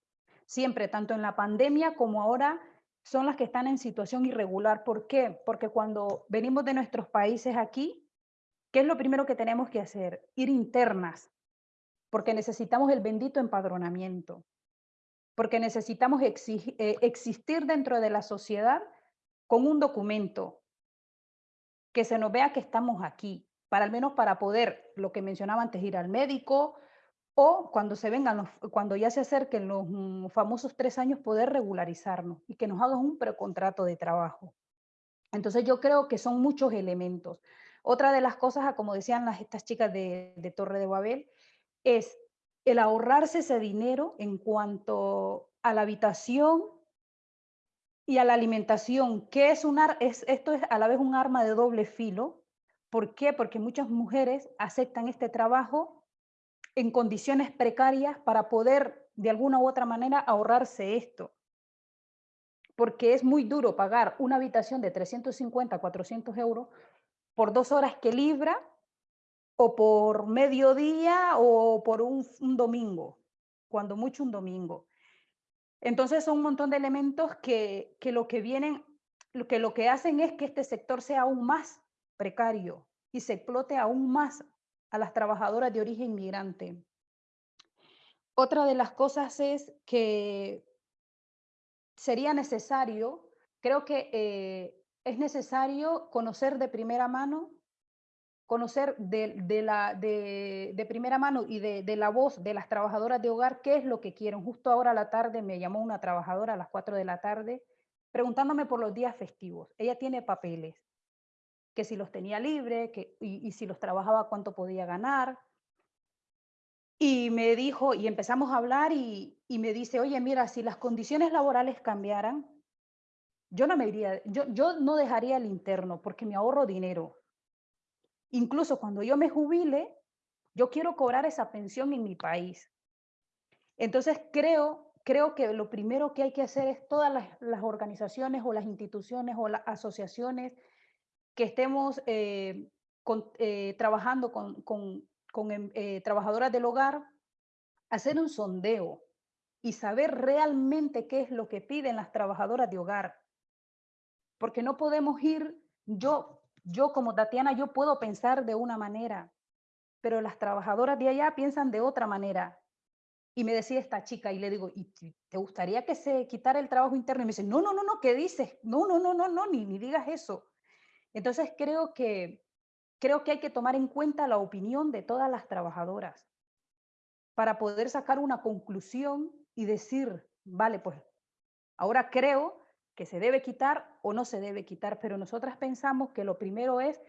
siempre, tanto en la pandemia como ahora, son las que están en situación irregular. ¿Por qué? Porque cuando venimos de nuestros países aquí, ¿qué es lo primero que tenemos que hacer? Ir internas, porque necesitamos el bendito empadronamiento, porque necesitamos eh, existir dentro de la sociedad con un documento, que se nos vea que estamos aquí, para al menos para poder, lo que mencionaba antes, ir al médico o cuando se vengan, los, cuando ya se acerquen los mm, famosos tres años, poder regularizarnos y que nos hagan un precontrato de trabajo. Entonces yo creo que son muchos elementos. Otra de las cosas, como decían las, estas chicas de, de Torre de Babel, es el ahorrarse ese dinero en cuanto a la habitación y a la alimentación, que es un es, esto es a la vez un arma de doble filo, ¿Por qué? Porque muchas mujeres aceptan este trabajo en condiciones precarias para poder de alguna u otra manera ahorrarse esto. Porque es muy duro pagar una habitación de 350, 400 euros por dos horas que libra o por mediodía o por un, domingo, cuando mucho un domingo. Entonces son un montón de elementos que, que lo que vienen, que lo que hacen es que este sector sea aún más precario y se explote aún más a las trabajadoras de origen migrante. Otra de las cosas es que sería necesario, creo que eh, es necesario conocer de primera mano, conocer de, la, de, primera mano y de, de, la voz de las trabajadoras de hogar qué es lo que quieren. Justo ahora a la tarde me llamó una trabajadora a las 4 de la tarde preguntándome por los días festivos. Ella tiene papeles que si los tenía libre que, y, si los trabajaba cuánto podía ganar. Y me dijo, y empezamos a hablar y, me dice, oye, mira, si las condiciones laborales cambiaran, yo no me iría, yo, yo no dejaría el interno porque me ahorro dinero. Incluso cuando yo me jubile, yo quiero cobrar esa pensión en mi país. Entonces creo, creo que lo primero que hay que hacer es todas las, las organizaciones o las instituciones o las asociaciones que estemos eh, eh, trabajando con, em, eh, trabajadoras del hogar, hacer un sondeo y saber realmente qué es lo que piden las trabajadoras de hogar. Porque no podemos ir, yo, yo como Tatiana, yo puedo pensar de una manera, pero las trabajadoras de allá piensan de otra manera. Y me decía esta chica y le digo, ¿y te gustaría que se quitara el trabajo interno? Y me dice, no, no, no, no, ¿qué dices? No, no, no, no, no, ni, ni digas eso. Entonces creo que, creo que hay que tomar en cuenta la opinión de todas las trabajadoras para poder sacar una conclusión y decir, vale, pues Ahora creo que se debe quitar o no se debe quitar, pero nosotras pensamos que lo primero es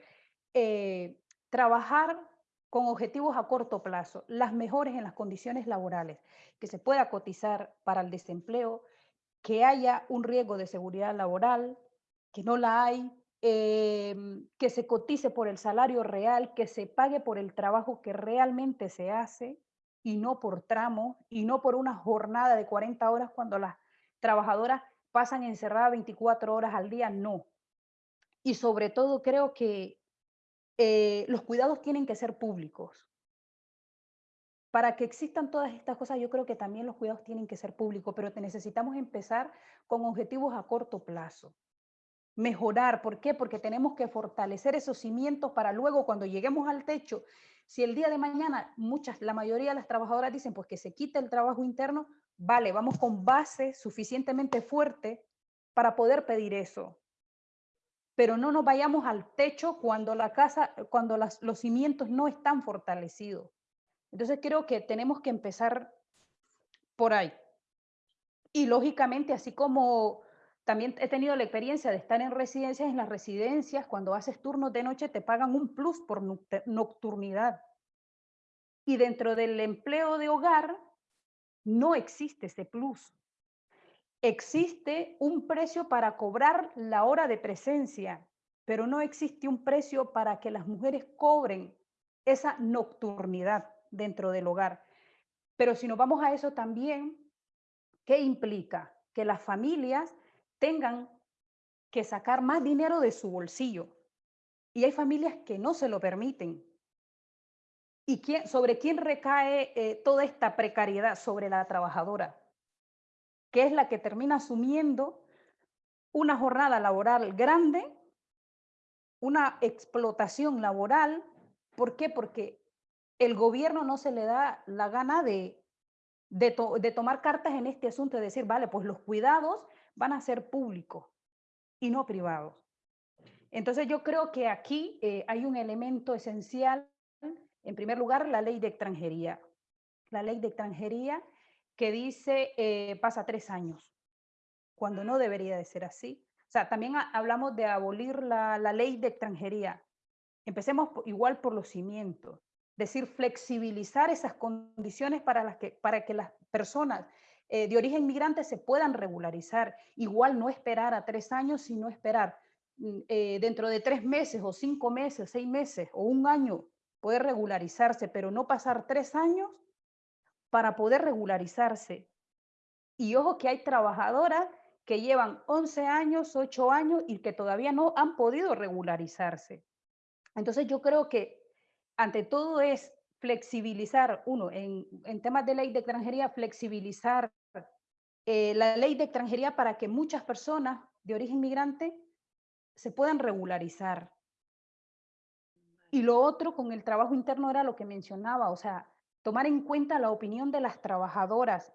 eh, trabajar con objetivos a corto plazo, las mejores en las condiciones laborales, que se pueda cotizar para el desempleo, que haya un riesgo de seguridad laboral, que no la hay, em, que se cotice por el salario real, que se pague por el trabajo que realmente se hace y no por tramo y no por una jornada de 40 horas cuando las trabajadoras pasan encerradas 24 horas al día, no. Y sobre todo creo que eh, los cuidados tienen que ser públicos. Para que existan todas estas cosas, yo creo que también los cuidados tienen que ser públicos, pero necesitamos empezar con objetivos a corto plazo. Mejorar, ¿por qué? Porque tenemos que fortalecer esos cimientos para luego cuando lleguemos al techo, si el día de mañana muchas, la mayoría de las trabajadoras dicen pues que se quite el trabajo interno, vale, vamos con base suficientemente fuerte para poder pedir eso. Pero no nos vayamos al techo cuando la casa, cuando los cimientos no están fortalecidos. Entonces creo que tenemos que empezar por ahí. Y lógicamente, así como también he tenido la experiencia de estar en residencias, en las residencias, cuando haces turnos de noche, te pagan un plus por nocturnidad. Y dentro del empleo de hogar, no existe ese plus. Existe un precio para cobrar la hora de presencia, pero no existe un precio para que las mujeres cobren esa nocturnidad dentro del hogar. Pero si nos vamos a eso también, ¿qué implica? Que las familias tengan que sacar más dinero de su bolsillo. Y hay familias que no se lo permiten. ¿Y quién, sobre quién recae eh, toda esta precariedad? Sobre la trabajadora, que es la que termina asumiendo una jornada laboral grande, una explotación laboral. ¿Por qué? Porque el gobierno no se le da la gana de, de, tomar cartas en este asunto, de decir, vale, pues los cuidados van a ser públicos y no privados. Entonces yo creo que aquí eh, hay un elemento esencial en primer lugar, la ley de extranjería. La ley de extranjería que dice eh, pasa tres años, cuando no debería de ser así. O sea, también hablamos de abolir la, ley de extranjería. Empecemos igual por los cimientos, decir, flexibilizar esas condiciones para, las que, para que las personas eh, de origen migrante se puedan regularizar. Igual no esperar a tres años, sino esperar mm, eh, dentro de tres meses o cinco meses, seis meses o un año poder regularizarse, pero no pasar tres años para poder regularizarse. Y ojo que hay trabajadoras que llevan 11 años, 8 años y que todavía no han podido regularizarse. Entonces yo creo que ante todo es flexibilizar, uno, en, temas de ley de extranjería, flexibilizar eh, la ley de extranjería para que muchas personas de origen migrante se puedan regularizar. Y lo otro con el trabajo interno era lo que mencionaba, o sea, tomar en cuenta la opinión de las trabajadoras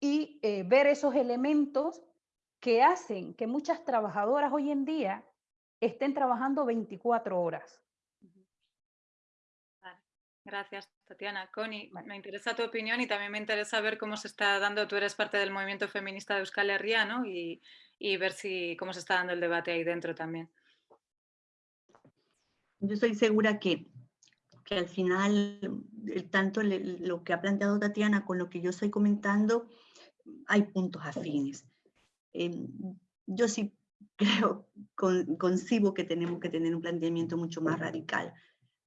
y eh, ver esos elementos que hacen que muchas trabajadoras hoy en día estén trabajando 24 horas. Gracias, Tatiana. Connie, me interesa tu opinión y también me interesa ver cómo se está dando, tú eres parte del movimiento feminista de Euskal Herria, ¿no? Y, y ver si, cómo se está dando el debate ahí dentro también yo estoy segura que, que al final, tanto lo que ha planteado Tatiana con lo que yo estoy comentando, hay puntos afines. Em, yo sí creo, con, concibo que tenemos que tener un planteamiento mucho más radical.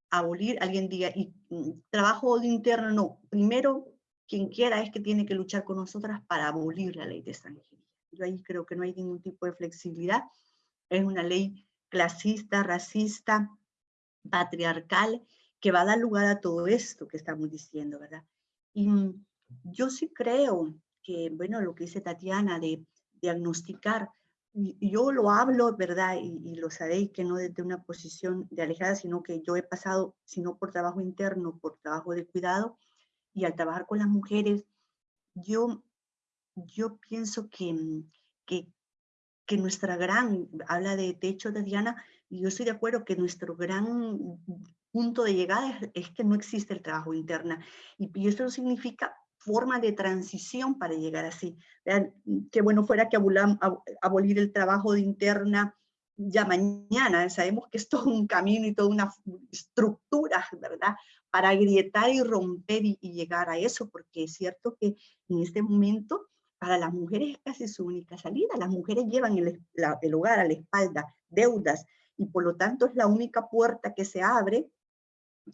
Abolir, alguien diga, y mm, trabajo interno, no. Primero, quien quiera es que tiene que luchar con nosotras para abolir la ley de extranjería. Yo ahí creo que no hay ningún tipo de flexibilidad. Es una ley clasista, racista, patriarcal que va a dar lugar a todo esto que estamos diciendo, ¿verdad? Y mm, yo sí creo que, bueno, lo que dice Tatiana de diagnosticar, yo lo hablo, ¿verdad? Y, lo sabéis que no desde una posición de alejada, sino que yo he pasado, sino por trabajo interno, por trabajo de cuidado, y al trabajar con las mujeres, yo, yo pienso que, mm, que, que nuestra gran, habla de techo, Tatiana, y yo estoy de acuerdo que nuestro gran punto de llegada es, que no existe el trabajo interno. Y, y esto significa forma de transición para llegar así. Vean, qué bueno fuera que abolir el trabajo de interna ya mañana, sabemos que es todo un camino y toda una estructura, ¿verdad? Para agrietar y romper y, llegar a eso, porque es cierto que en este momento para las mujeres es casi su única salida. Las mujeres llevan el, hogar a la espalda, deudas, y por lo tanto es la única puerta que se abre,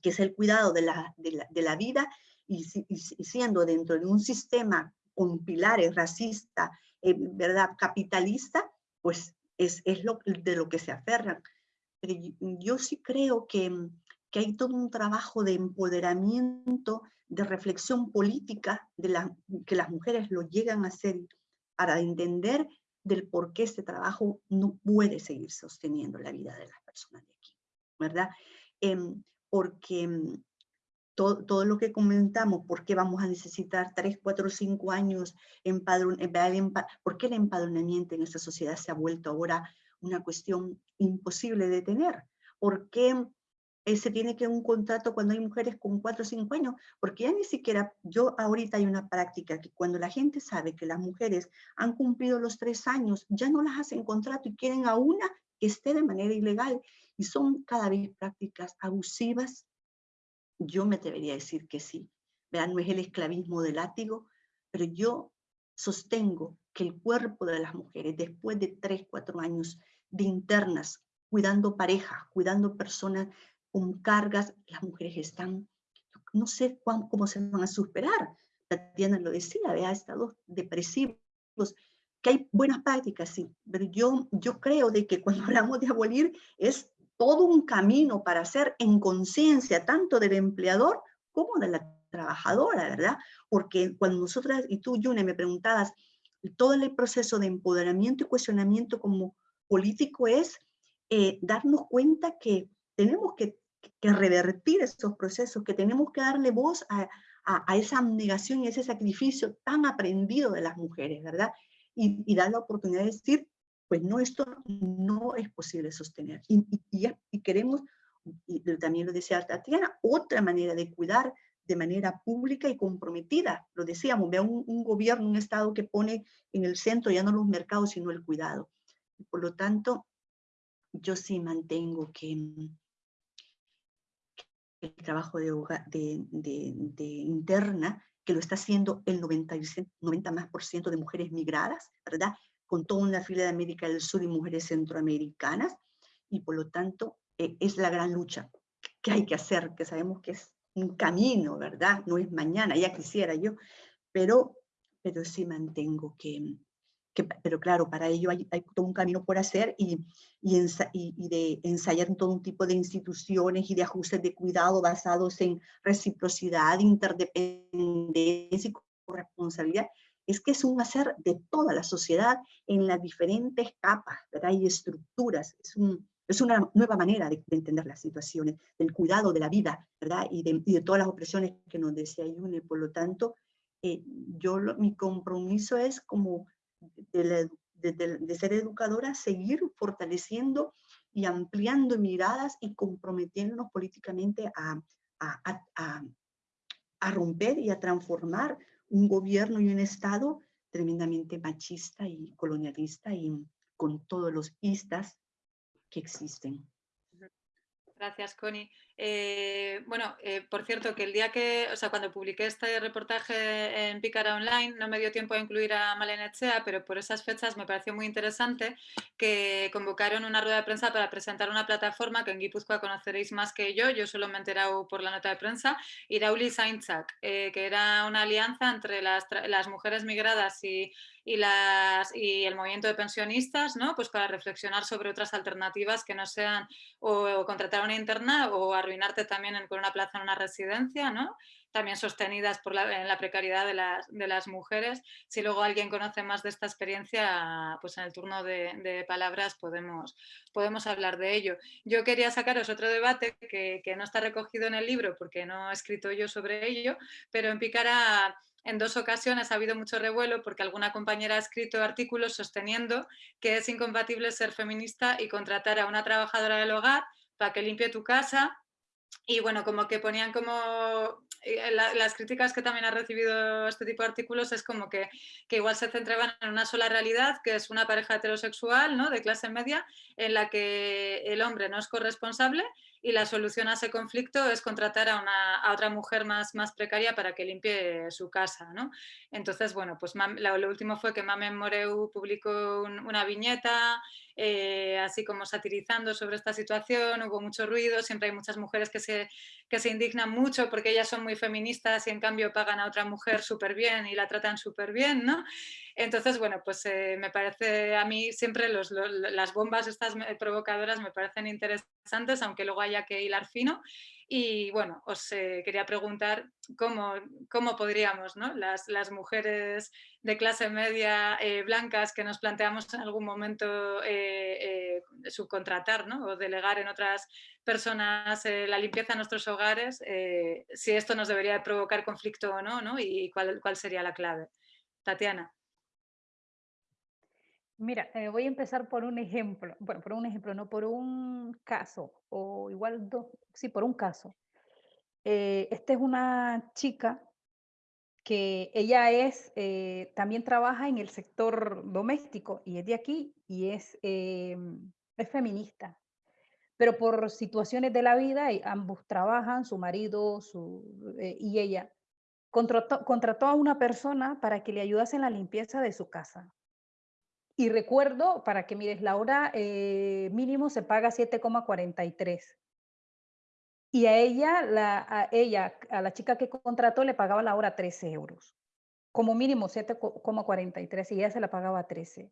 que es el cuidado de la, de la, vida, y, siendo dentro de un sistema con pilares racista, eh, ¿verdad? capitalista, pues es, es lo, de lo que se aferran. Pero yo, sí creo que, que, hay todo un trabajo de empoderamiento, de reflexión política, de la, que las mujeres lo llegan a hacer para entender del por qué este trabajo no puede seguir sosteniendo la vida de las personas de aquí, ¿verdad? Em, porque todo, lo que comentamos, por qué vamos a necesitar 3, 4, 5 años, empadron, por qué el empadronamiento en esta sociedad se ha vuelto ahora una cuestión imposible de tener, por qué eh, se tiene que un contrato cuando hay mujeres con 4 o 5 años, porque ya ni siquiera, yo ahorita hay una práctica que cuando la gente sabe que las mujeres han cumplido los 3 años, ya no las hacen contrato y quieren a una que esté de manera ilegal, y son cada vez prácticas abusivas, yo me debería decir que sí. Vean, no es el esclavismo del látigo, pero yo sostengo que el cuerpo de las mujeres, después de tres, cuatro años de internas, cuidando parejas, cuidando personas con cargas, las mujeres están, no sé cómo se van a superar. Tatiana lo decía, vea, estados depresivos, que hay buenas prácticas, sí, pero yo, yo creo de que cuando hablamos de abolir es todo un camino para hacer en conciencia tanto del empleador como de la trabajadora, ¿verdad? Porque cuando nosotras, y tú, Yune, me preguntabas, todo el proceso de empoderamiento y cuestionamiento como político es eh, darnos cuenta que tenemos que, revertir esos procesos, que tenemos que darle voz a, a, esa abnegación y ese sacrificio tan aprendido de las mujeres, ¿verdad? Y, y dar la oportunidad de decir, pues no, esto no es posible sostener. Y, queremos, y también lo decía Tatiana, otra manera de cuidar de manera pública y comprometida. Lo decíamos, vea un, gobierno, un Estado que pone en el centro ya no los mercados, sino el cuidado. por lo tanto, yo sí mantengo que, el trabajo de, interna, que lo está haciendo el 90, 90 más por ciento de mujeres migradas, ¿verdad? Con toda una fila de América del Sur y mujeres centroamericanas, y por lo tanto eh, es la gran lucha que hay que hacer, que sabemos que es un camino, ¿verdad? No es mañana, ya quisiera yo, pero, pero sí mantengo que, que pero claro, para ello hay, todo un camino por hacer y, y, y, de ensayar todo un tipo de instituciones y de ajustes de cuidado basados en reciprocidad, interdependencia y corresponsabilidad, es que es un hacer de toda la sociedad en las diferentes capas ¿verdad? y estructuras. Es, un, es una nueva manera de, entender las situaciones, del cuidado de la vida ¿verdad? Y, de, y de todas las opresiones que nos decía Yune. Por lo tanto, eh, yo mi compromiso es como de, ser educadora, seguir fortaleciendo y ampliando miradas y comprometiéndonos políticamente a, a romper y a transformar un gobierno y un Estado tremendamente machista y colonialista y con todos los istas que existen. Gracias, Connie. Eh, bueno, eh, por cierto, que el día que, o sea, cuando publiqué este reportaje en Pícara Online, no me dio tiempo a incluir a Malena Echea, pero por esas fechas me pareció muy interesante que convocaron una rueda de prensa para presentar una plataforma que en Guipúzcoa conoceréis más que yo, yo solo me he enterado por la nota de prensa, Irauli Sainzak, eh, que era una alianza entre las, las mujeres migradas y y, las, y el movimiento de pensionistas, ¿no? pues para reflexionar sobre otras alternativas que no sean o, contratar una interna o arruinarte también con una plaza en una residencia, ¿no? también sostenidas por la, en precariedad de las, de las, mujeres. Si luego alguien conoce más de esta experiencia, pues en el turno de, de, palabras podemos, podemos hablar de ello. Yo quería sacaros otro debate que, que, no está recogido en el libro porque no he escrito yo sobre ello, pero en Picara en dos ocasiones ha habido mucho revuelo porque alguna compañera ha escrito artículos sosteniendo que es incompatible ser feminista y contratar a una trabajadora del hogar para que limpie tu casa y bueno, como que ponían como eh, las críticas que también ha recibido este tipo de artículos es como que, que, igual se centraban en una sola realidad, que es una pareja heterosexual ¿no? de clase media, en la que el hombre no es corresponsable y la solución a ese conflicto es contratar a, una, a otra mujer más, más precaria para que limpie su casa. ¿no? Entonces, bueno, pues lo, último fue que Mamen Moreu publicó una viñeta, eh, así como satirizando sobre esta situación, hubo mucho ruido, siempre hay muchas mujeres que se, que se indignan mucho porque ellas son muy feministas y en cambio pagan a otra mujer súper bien y la tratan súper bien, ¿no? Entonces, bueno, pues eh, me parece, a mí siempre las bombas estas provocadoras me parecen interesantes, aunque luego haya que hilar fino. Y bueno, os eh, quería preguntar cómo, cómo podríamos, ¿no? las, las, mujeres de clase media eh, blancas que nos planteamos en algún momento subcontratar ¿no? o delegar en otras personas la limpieza de nuestros hogares, si esto nos debería provocar conflicto o no, ¿no? y cuál, cuál sería la clave. Tatiana. Mira, eh, voy a empezar por un ejemplo, bueno, por un ejemplo, no por un caso, o igual dos, sí, por un caso. Eh, esta es una chica que ella es, eh, también trabaja en el sector doméstico y es de aquí y es, es feminista. Pero por situaciones de la vida, ambos trabajan, su marido y ella, contrató, contrató a una persona para que le ayudase en la limpieza de su casa y recuerdo, para que mires, la hora eh, mínimo se paga 7,43. Y a ella, la, a ella, a la chica que contrató, le pagaba la hora 13 euros. Como mínimo 7,43 y ella se la pagaba 13.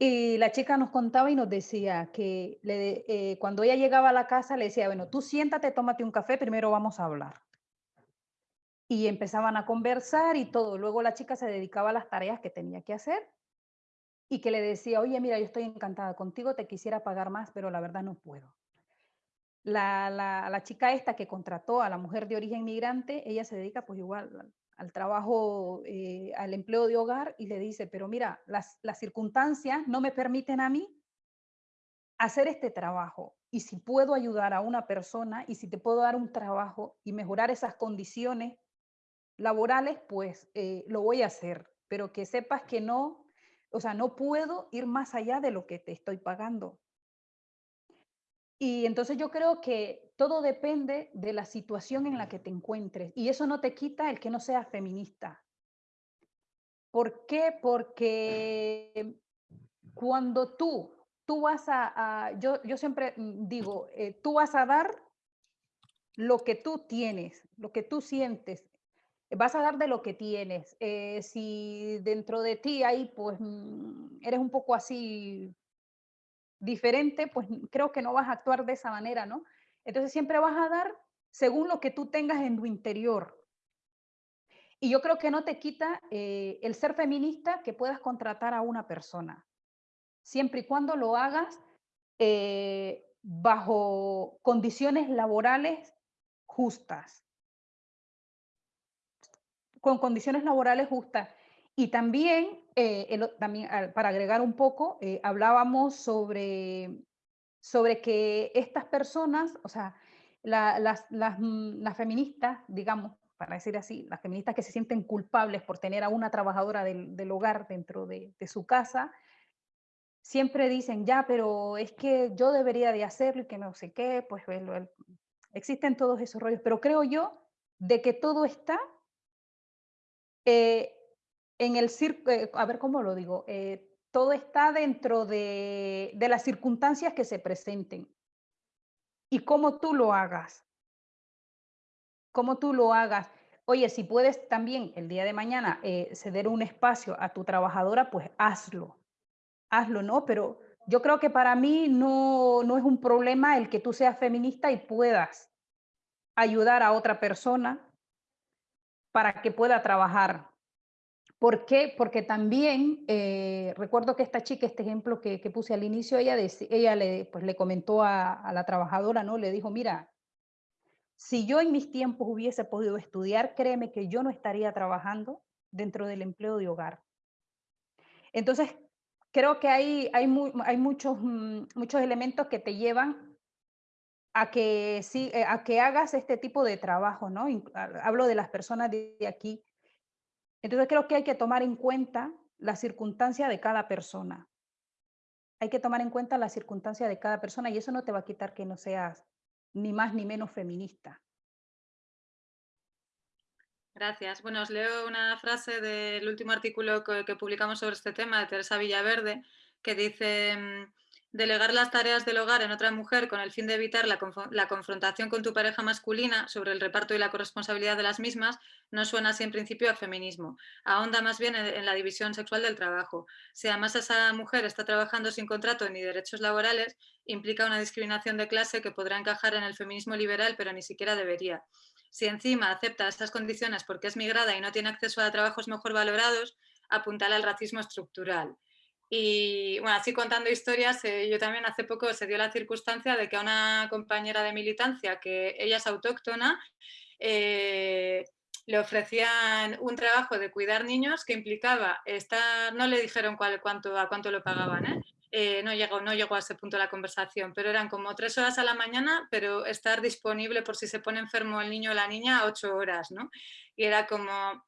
Y la chica nos contaba y nos decía que eh, cuando ella llegaba a la casa le decía, bueno, tú siéntate, tómate un café, primero vamos a hablar. Y empezaban a conversar y todo. Luego la chica se dedicaba a las tareas que tenía que hacer y que le decía, oye, mira, yo estoy encantada contigo, te quisiera pagar más, pero la verdad no puedo. La, la, chica esta que contrató a la mujer de origen migrante, ella se dedica pues igual al, trabajo, eh, al empleo de hogar y le dice, pero mira, las, las circunstancias no me permiten a mí hacer este trabajo. Y si puedo ayudar a una persona y si te puedo dar un trabajo y mejorar esas condiciones laborales, pues eh, lo voy a hacer. Pero que sepas que no o sea, no puedo ir más allá de lo que te estoy pagando. Y entonces yo creo que todo depende de la situación en la que te encuentres. Y eso no te quita el que no seas feminista. ¿Por qué? Porque cuando tú, tú vas a, yo, yo siempre digo, eh, tú vas a dar lo que tú tienes, lo que tú sientes, vas a dar de lo que tienes. Eh, si dentro de ti hay, pues, mm, eres un poco así diferente, pues creo que no vas a actuar de esa manera, ¿no? Entonces siempre vas a dar según lo que tú tengas en tu interior. Y yo creo que no te quita eh, el ser feminista que puedas contratar a una persona, siempre y cuando lo hagas eh, bajo condiciones laborales justas con condiciones laborales justas. Y también, eh, también para agregar un poco, eh, hablábamos sobre, sobre que estas personas, o sea, las, mm, las, feministas, digamos, para decir así, las feministas que se sienten culpables por tener a una trabajadora del, del hogar dentro de, su casa, siempre dicen, ya, pero es que yo debería de hacerlo y que no sé qué, pues existen todos esos rollos, pero creo yo de que todo está eh, en el circo, eh, a ver cómo lo digo, eh, todo está dentro de, de, las circunstancias que se presenten y cómo tú lo hagas. Cómo tú lo hagas. Oye, si puedes también el día de mañana ceder un espacio a tu trabajadora, pues hazlo. Hazlo, ¿no? Pero yo creo que para mí no, no es un problema el que tú seas feminista y puedas ayudar a otra persona para que pueda trabajar. ¿Por qué? Porque también eh, recuerdo que esta chica, este ejemplo que, puse al inicio, ella, ella le, pues, le comentó a, la trabajadora, ¿no? Le dijo, mira, si yo en mis tiempos hubiese podido estudiar, créeme que yo no estaría trabajando dentro del empleo de hogar. Entonces, creo que hay, hay, hay muchos, mm, muchos elementos que te llevan a que, sí, eh, a que hagas este tipo de trabajo, ¿no? Hablo de las personas de aquí. Entonces creo que hay que tomar en cuenta la circunstancia de cada persona. Hay que tomar en cuenta la circunstancia de cada persona y eso no te va a quitar que no seas ni más ni menos feminista. Gracias. Bueno, os leo una frase del último artículo que, que publicamos sobre este tema de Teresa Villaverde, que dice mm, Delegar las tareas del hogar en otra mujer con el fin de evitar la, confrontación con tu pareja masculina sobre el reparto y la corresponsabilidad de las mismas no suena así en principio a feminismo. Ahonda más bien en, la división sexual del trabajo. Si además esa mujer está trabajando sin contrato ni derechos laborales, implica una discriminación de clase que podrá encajar en el feminismo liberal, pero ni siquiera debería. Si encima acepta estas condiciones porque es migrada y no tiene acceso a trabajos mejor valorados, apuntala al racismo estructural. Y bueno, así contando historias, eh, yo también hace poco se dio la circunstancia de que a una compañera de militancia, que ella es autóctona, eh, le ofrecían un trabajo de cuidar niños que implicaba estar, no le dijeron cuál, cuánto, a cuánto lo pagaban, ¿eh? no, llegó, no llegó a ese punto la conversación, pero eran como tres horas a la mañana, pero estar disponible por si se pone enfermo el niño o la niña, ocho horas, ¿no? Y era como,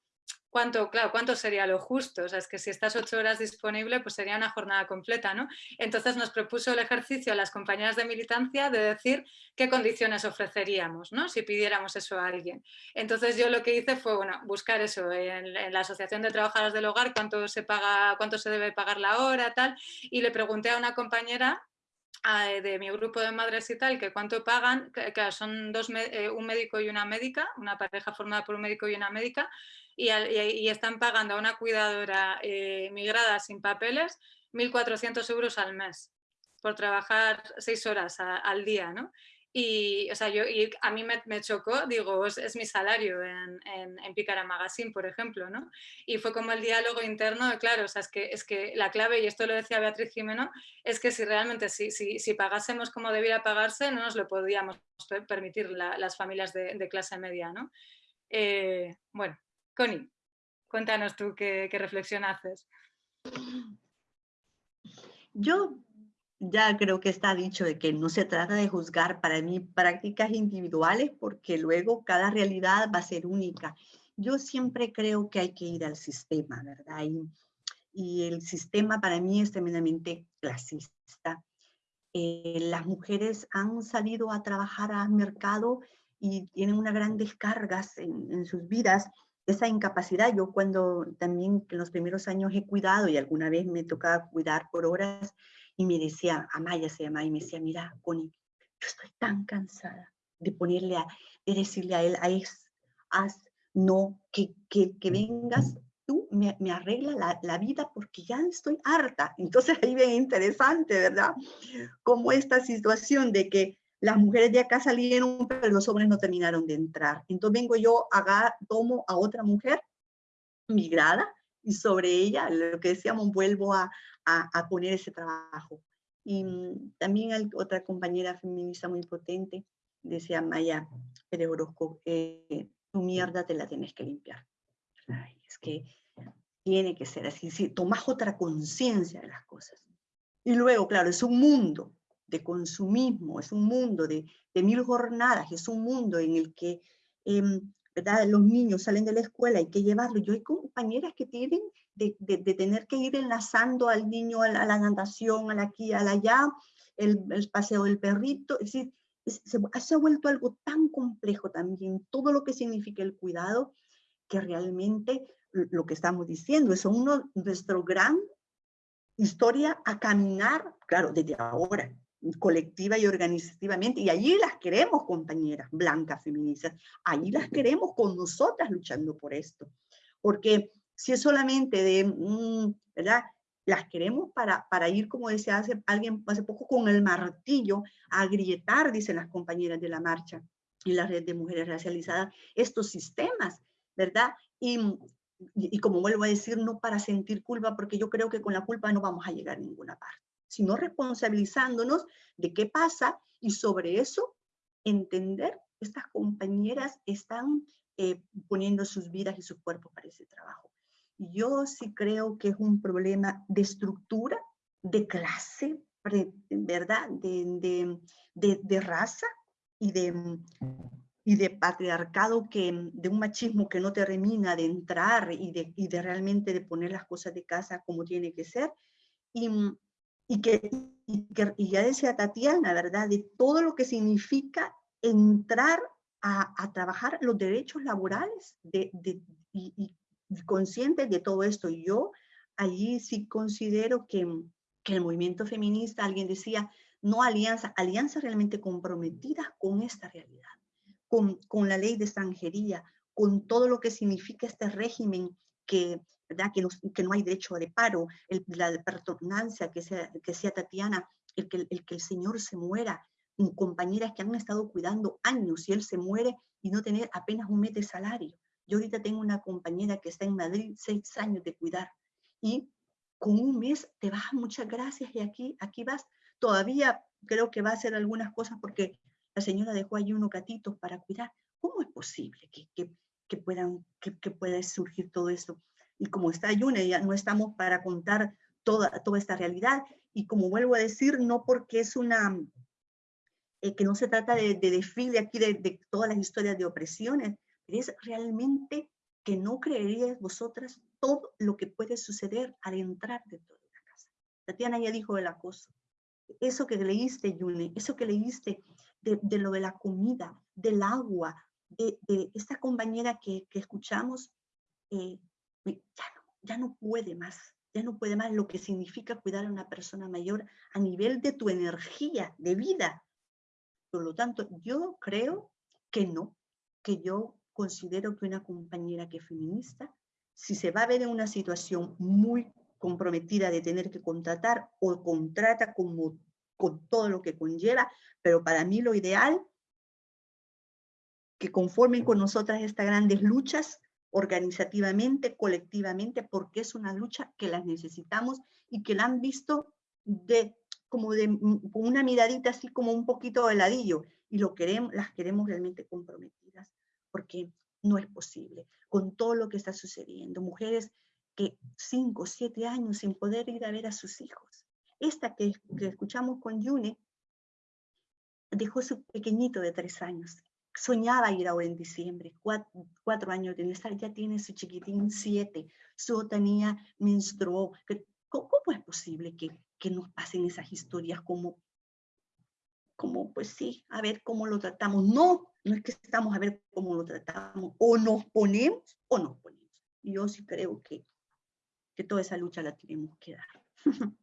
¿Cuánto, claro, cuánto sería lo justo? Es que si estás ocho horas disponible, pues sería una jornada completa, ¿no? Entonces nos propuso el ejercicio a las compañeras de militancia de decir qué condiciones ofreceríamos, ¿no? Si pidiéramos eso a alguien. Entonces yo lo que hice fue, bueno, buscar eso en, la Asociación de Trabajadoras del Hogar, cuánto se paga, cuánto se debe pagar la hora, tal, y le pregunté a una compañera de mi grupo de madres y tal, que cuánto pagan, que, son dos, eh, un médico y una médica, una pareja formada por un médico y una médica, y, están pagando a una cuidadora eh, migrada sin papeles 1.400 euros al mes por trabajar seis horas al día, ¿no? Y, o sea, yo, a mí me, chocó, digo, es, mi salario en, en, en, Picara Magazine, por ejemplo, ¿no? Y fue como el diálogo interno, claro, o sea, es que, es que la clave, y esto lo decía Beatriz Jimeno, es que si realmente, si, si, pagásemos como debiera pagarse, no nos lo podríamos permitir las familias de, de, clase media, ¿no? Eh, bueno, Connie, cuéntanos tú qué, reflexión haces. Yo ya creo que está dicho de que no se trata de juzgar para mí prácticas individuales porque luego cada realidad va a ser única. Yo siempre creo que hay que ir al sistema, ¿verdad? Y, y el sistema para mí es tremendamente clasista. Eh, las mujeres han salido a trabajar al mercado y tienen unas grandes cargas en, en sus vidas esa incapacidad. Yo cuando también en los primeros años he cuidado y alguna vez me tocaba cuidar por horas, y me decía, Amaya se llama, y me decía, mira, Connie, yo estoy tan cansada de ponerle a, de decirle a él, a es, haz, no, que, que, que vengas tú me, me arregla la, la, vida porque ya estoy harta. Entonces ahí bien interesante, ¿verdad? Como esta situación de que las mujeres de acá salieron, pero los hombres no terminaron de entrar. Entonces vengo yo, tomo a otra mujer migrada y sobre ella, lo que decíamos, vuelvo a, a, poner ese trabajo. Y también otra compañera feminista muy potente decía Maya Pérez Orozco, eh, tu mierda te la tienes que limpiar. es que tiene que ser así, si tomas otra conciencia de las cosas. Y luego, claro, es un mundo de consumismo, es un mundo de, de mil jornadas, es un mundo en el que em, ¿verdad? los niños salen de la escuela, hay que llevarlos. Yo hay compañeras que tienen de, tener que ir enlazando al niño a la, natación, a la aquí, a la allá, el, paseo del perrito, es decir, se, ha vuelto algo tan complejo también, todo lo que significa el cuidado, que realmente lo que estamos diciendo es uno, nuestro gran historia a caminar, claro, desde ahora, colectiva y organizativamente, y allí las queremos, compañeras blancas, feministas, allí las queremos con nosotras luchando por esto, porque si es solamente de, mm, ¿verdad? Las queremos para, para ir, como decía hace, alguien hace poco, con el martillo a agrietar, dicen las compañeras de la marcha y la red de mujeres racializadas, estos sistemas, ¿verdad? Y, y, como vuelvo a decir, no para sentir culpa, porque yo creo que con la culpa no vamos a llegar a ninguna parte, sino responsabilizándonos de qué pasa y sobre eso entender estas compañeras están eh, poniendo sus vidas y sus cuerpos para ese trabajo. Yo sí creo que es un problema de estructura, de clase, ¿verdad? De, de, de, raza, y de, y de patriarcado, que, de un machismo que no termina de entrar y de, y de realmente de poner las cosas de casa como tiene que ser. Y, y que, y ya decía Tatiana, ¿verdad? De todo lo que significa entrar a, a trabajar los derechos laborales de, de, y, y, conscientes de todo esto. Y yo allí sí considero que, que el movimiento feminista, alguien decía, no alianza, alianza realmente comprometida con esta realidad, con, con la ley de extranjería, con todo lo que significa este régimen que, ¿verdad? Que, no, que no hay derecho de paro, el, la pertornancia, que sea, que sea Tatiana, el que, el que el Señor se muera, compañeras que han estado cuidando años y él se muere y no tener apenas un mes de salario. Yo ahorita tengo una compañera que está en Madrid, seis años de cuidar, y con un mes te vas, muchas gracias, y aquí, aquí vas. Todavía creo que va a hacer algunas cosas porque la señora dejó ahí unos gatitos para cuidar. ¿Cómo es posible que, que, que puedan, que, que, pueda surgir todo esto? Y como está Yune, ya no estamos para contar toda, toda esta realidad. Y como vuelvo a decir, no porque es una, eh, que no se trata de, de desfile aquí de, de, todas las historias de opresiones, es realmente que no creeríais vosotras todo lo que puede suceder al entrar dentro de una casa. Tatiana ya dijo el acoso. Eso que leíste, Yune, eso que leíste de, de lo de la comida, del agua, de esta compañera que, que escuchamos, eh, ya, no, ya no puede más, ya no puede más lo que significa cuidar a una persona mayor a nivel de tu energía, de vida. Por lo tanto, yo creo que no, que yo considero que una compañera que es feminista, si se va a ver en una situación muy comprometida de tener que contratar o contrata como, con todo lo que conlleva, pero para mí lo ideal, que conformen con nosotras estas grandes luchas, organizativamente, colectivamente, porque es una lucha que las necesitamos y que la han visto de como de con una miradita así como un poquito de ladillo y lo queremos, las queremos realmente comprometidas porque no es posible con todo lo que está sucediendo. Mujeres que cinco, siete años sin poder ir a ver a sus hijos. Esta que, que escuchamos con Yune dejó su pequeñito de tres años. Soñaba ir ahora en diciembre, cuatro, cuatro años de estar, ya tiene su chiquitín siete, su otra niña menstruó. ¿Cómo es posible que, que nos pasen esas historias como, como, pues sí, a ver cómo lo tratamos? No, no es que estamos a ver cómo lo tratamos, o nos ponemos o nos ponemos. Yo sí creo que, que toda esa lucha la tenemos que dar.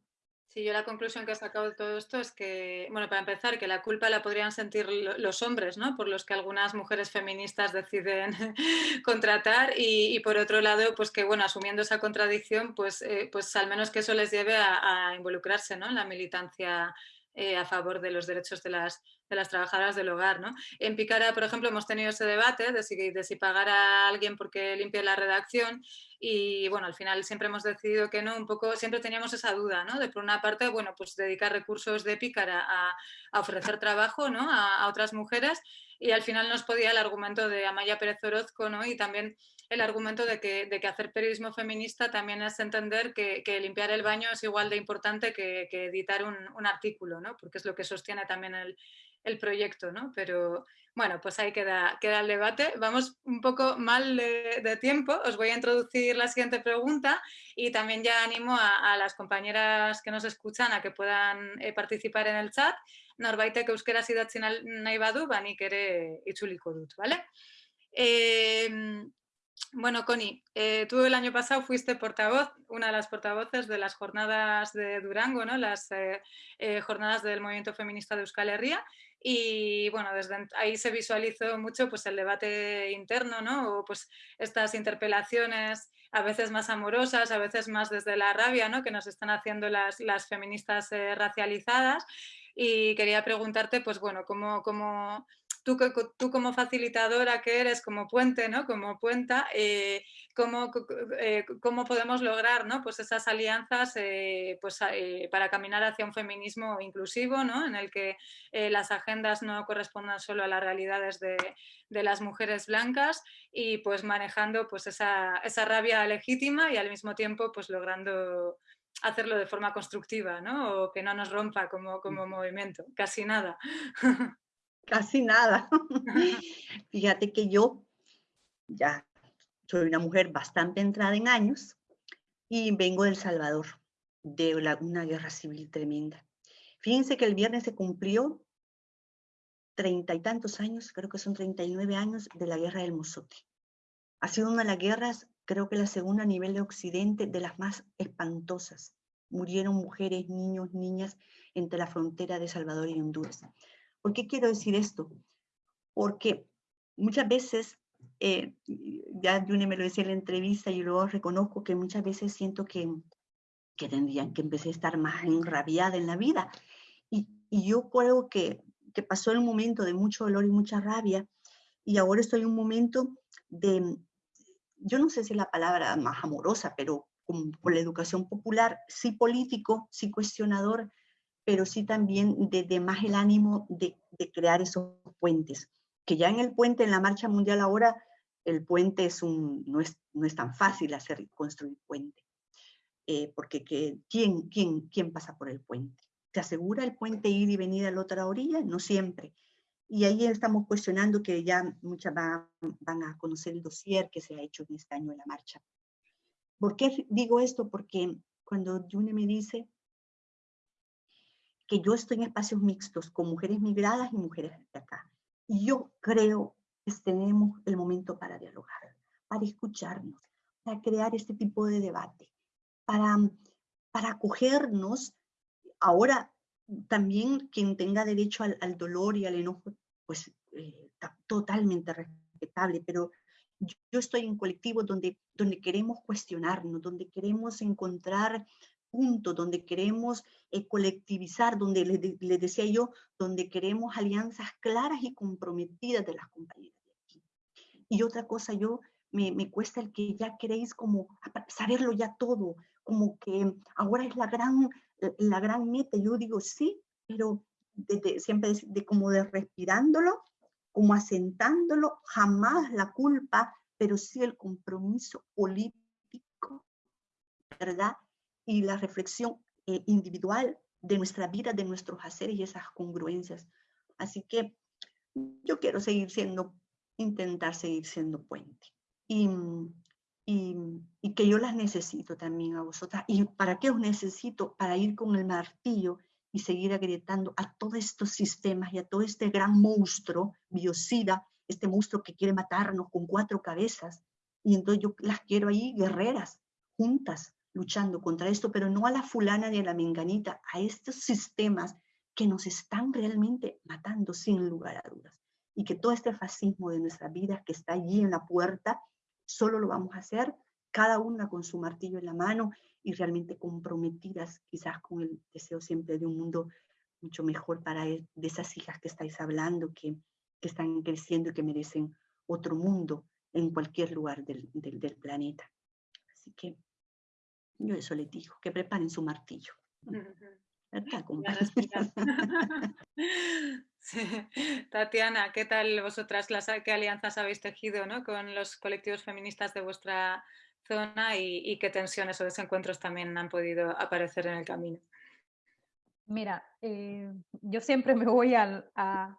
Sí, yo la conclusión que he sacado de todo esto es que, bueno, para empezar, que la culpa la podrían sentir los hombres, ¿no? Por los que algunas mujeres feministas deciden contratar y, por otro lado, pues que, bueno, asumiendo esa contradicción, pues, eh, pues al menos que eso les lleve a, a involucrarse, ¿no? En la militancia eh, a favor de los derechos de las, de las trabajadoras del hogar. ¿no? En Picara, por ejemplo, hemos tenido ese debate de si, de si pagar a alguien porque limpie la redacción y bueno, al final siempre hemos decidido que no, un poco, siempre teníamos esa duda, ¿no? De por una parte, bueno, pues dedicar recursos de Pícara a, ofrecer trabajo, ¿no? A, a, otras mujeres y al final nos podía el argumento de Amaya Pérez Orozco, ¿no? Y también el argumento de que, de que hacer periodismo feminista también es entender que, limpiar el baño es igual de importante que, editar un, un, artículo, ¿no? Porque es lo que sostiene también el, el proyecto, ¿no? Pero bueno, pues ahí queda, queda el debate. Vamos un poco mal de, tiempo. Os voy a introducir la siguiente pregunta y también ya animo a, las compañeras que nos escuchan a que puedan eh, participar en el chat. Norbaitek euskaraz idatzen nahi badu, ba nik ere itzuliko dut, ¿vale? Eh, bueno, Connie, eh, tú el año pasado fuiste portavoz, una de las portavoces de las jornadas de Durango, ¿no? las eh, eh, jornadas del movimiento feminista de Euskal Herria, y bueno, desde ahí se visualizó mucho pues, el debate interno, ¿no? o pues, estas interpelaciones a veces más amorosas, a veces más desde la rabia, ¿no? que nos están haciendo las, las feministas racializadas, y quería preguntarte, pues bueno, cómo, cómo tú, tú como facilitadora que eres, como puente, ¿no? Como puenta, eh, ¿cómo, eh, ¿cómo, podemos lograr ¿no? pues esas alianzas eh, pues, eh, para caminar hacia un feminismo inclusivo, ¿no? en el que las agendas no correspondan solo a las realidades de, de, las mujeres blancas y pues manejando pues, esa, esa rabia legítima y al mismo tiempo pues, logrando hacerlo de forma constructiva, ¿no? O que no nos rompa como, como movimiento, casi nada. casi nada. Fíjate que yo ya soy una mujer bastante entrada en años y vengo del Salvador, de una guerra civil tremenda. Fíjense que el viernes se cumplió treinta y tantos años, creo que son 39 años, de la guerra del Mozote. Ha sido una de las guerras, creo que la segunda a nivel de Occidente, de las más espantosas. Murieron mujeres, niños, niñas entre la frontera de Salvador y Honduras. ¿Por qué quiero decir esto? Porque muchas veces, eh, ya June me lo decía en la entrevista, y luego reconozco que muchas veces siento que, que tendrían que empecé a estar más enrabiada en la vida. Y, y yo creo que, que pasó el momento de mucho dolor y mucha rabia, y ahora estoy en un momento de, yo no sé si es la palabra más amorosa, pero por la educación popular, sí político, sí cuestionador, pero sí también de, más el ánimo de, crear esos puentes. Que ya en el puente, en la marcha mundial ahora, el puente es un, no, es, no es tan fácil hacer construir puente. Eh, porque que, ¿quién, quién, ¿quién pasa por el puente? ¿Se asegura el puente ir y venir a la otra orilla? No siempre. Y ahí estamos cuestionando que ya muchas van, van a conocer el dossier que se ha hecho en este año en la marcha. ¿Por qué digo esto? Porque cuando June me dice, que yo estoy en espacios mixtos con mujeres migradas y mujeres de acá. Y yo creo que tenemos el momento para dialogar, para escucharnos, para crear este tipo de debate, para, para acogernos. Ahora, también quien tenga derecho al, dolor y al enojo, pues eh, totalmente respetable, pero yo estoy en colectivos donde, donde queremos cuestionarnos, donde queremos encontrar donde queremos eh, colectivizar, donde les, decía yo, donde queremos alianzas claras y comprometidas de las compañeras de aquí. Y otra cosa, yo me, me cuesta el que ya queréis como saberlo ya todo, como que ahora es la gran, la gran meta. Yo digo, sí, pero siempre de, como de respirándolo, como asentándolo, jamás la culpa, pero sí el compromiso político, ¿verdad? Y la reflexión eh, individual de nuestra vida, de nuestros haceres y esas congruencias. Así que yo quiero seguir siendo, intentar seguir siendo puente. Y, y, y, que yo las necesito también a vosotras. ¿Y para qué os necesito? Para ir con el martillo y seguir agrietando a todos estos sistemas y a todo este gran monstruo biocida, este monstruo que quiere matarnos con cuatro cabezas. Y entonces yo las quiero ahí guerreras, juntas, luchando contra esto, pero no a la fulana ni a la menganita, a estos sistemas que nos están realmente matando sin lugar a dudas. Y que todo este fascismo de nuestra vida que está allí en la puerta, solo lo vamos a hacer cada una con su martillo en la mano y realmente comprometidas quizás con el deseo siempre de un mundo mucho mejor para e, de esas hijas que estáis hablando, que, que están creciendo y que merecen otro mundo en cualquier lugar del, del, del planeta. Así que yo eso les digo, que preparen su martillo. Tatiana, ¿qué tal vosotras, las, qué alianzas habéis tejido ¿no? con los colectivos feministas de vuestra zona y, qué tensiones o desencuentros también han podido aparecer en el camino? Mira, eh, yo siempre me voy a, a,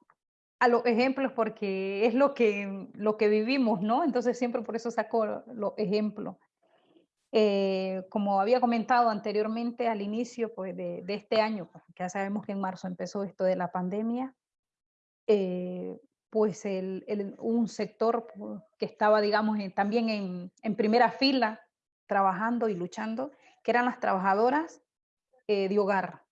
los ejemplos porque es lo que, lo que vivimos, ¿no? Entonces siempre por eso saco los ejemplos. Eh, como había comentado anteriormente al inicio pues, de, este año, pues, ya sabemos que en marzo empezó esto de la pandemia, eh, pues el, un sector pues, que estaba, digamos, también en, en, primera fila, trabajando y luchando, que eran las trabajadoras eh, de hogar.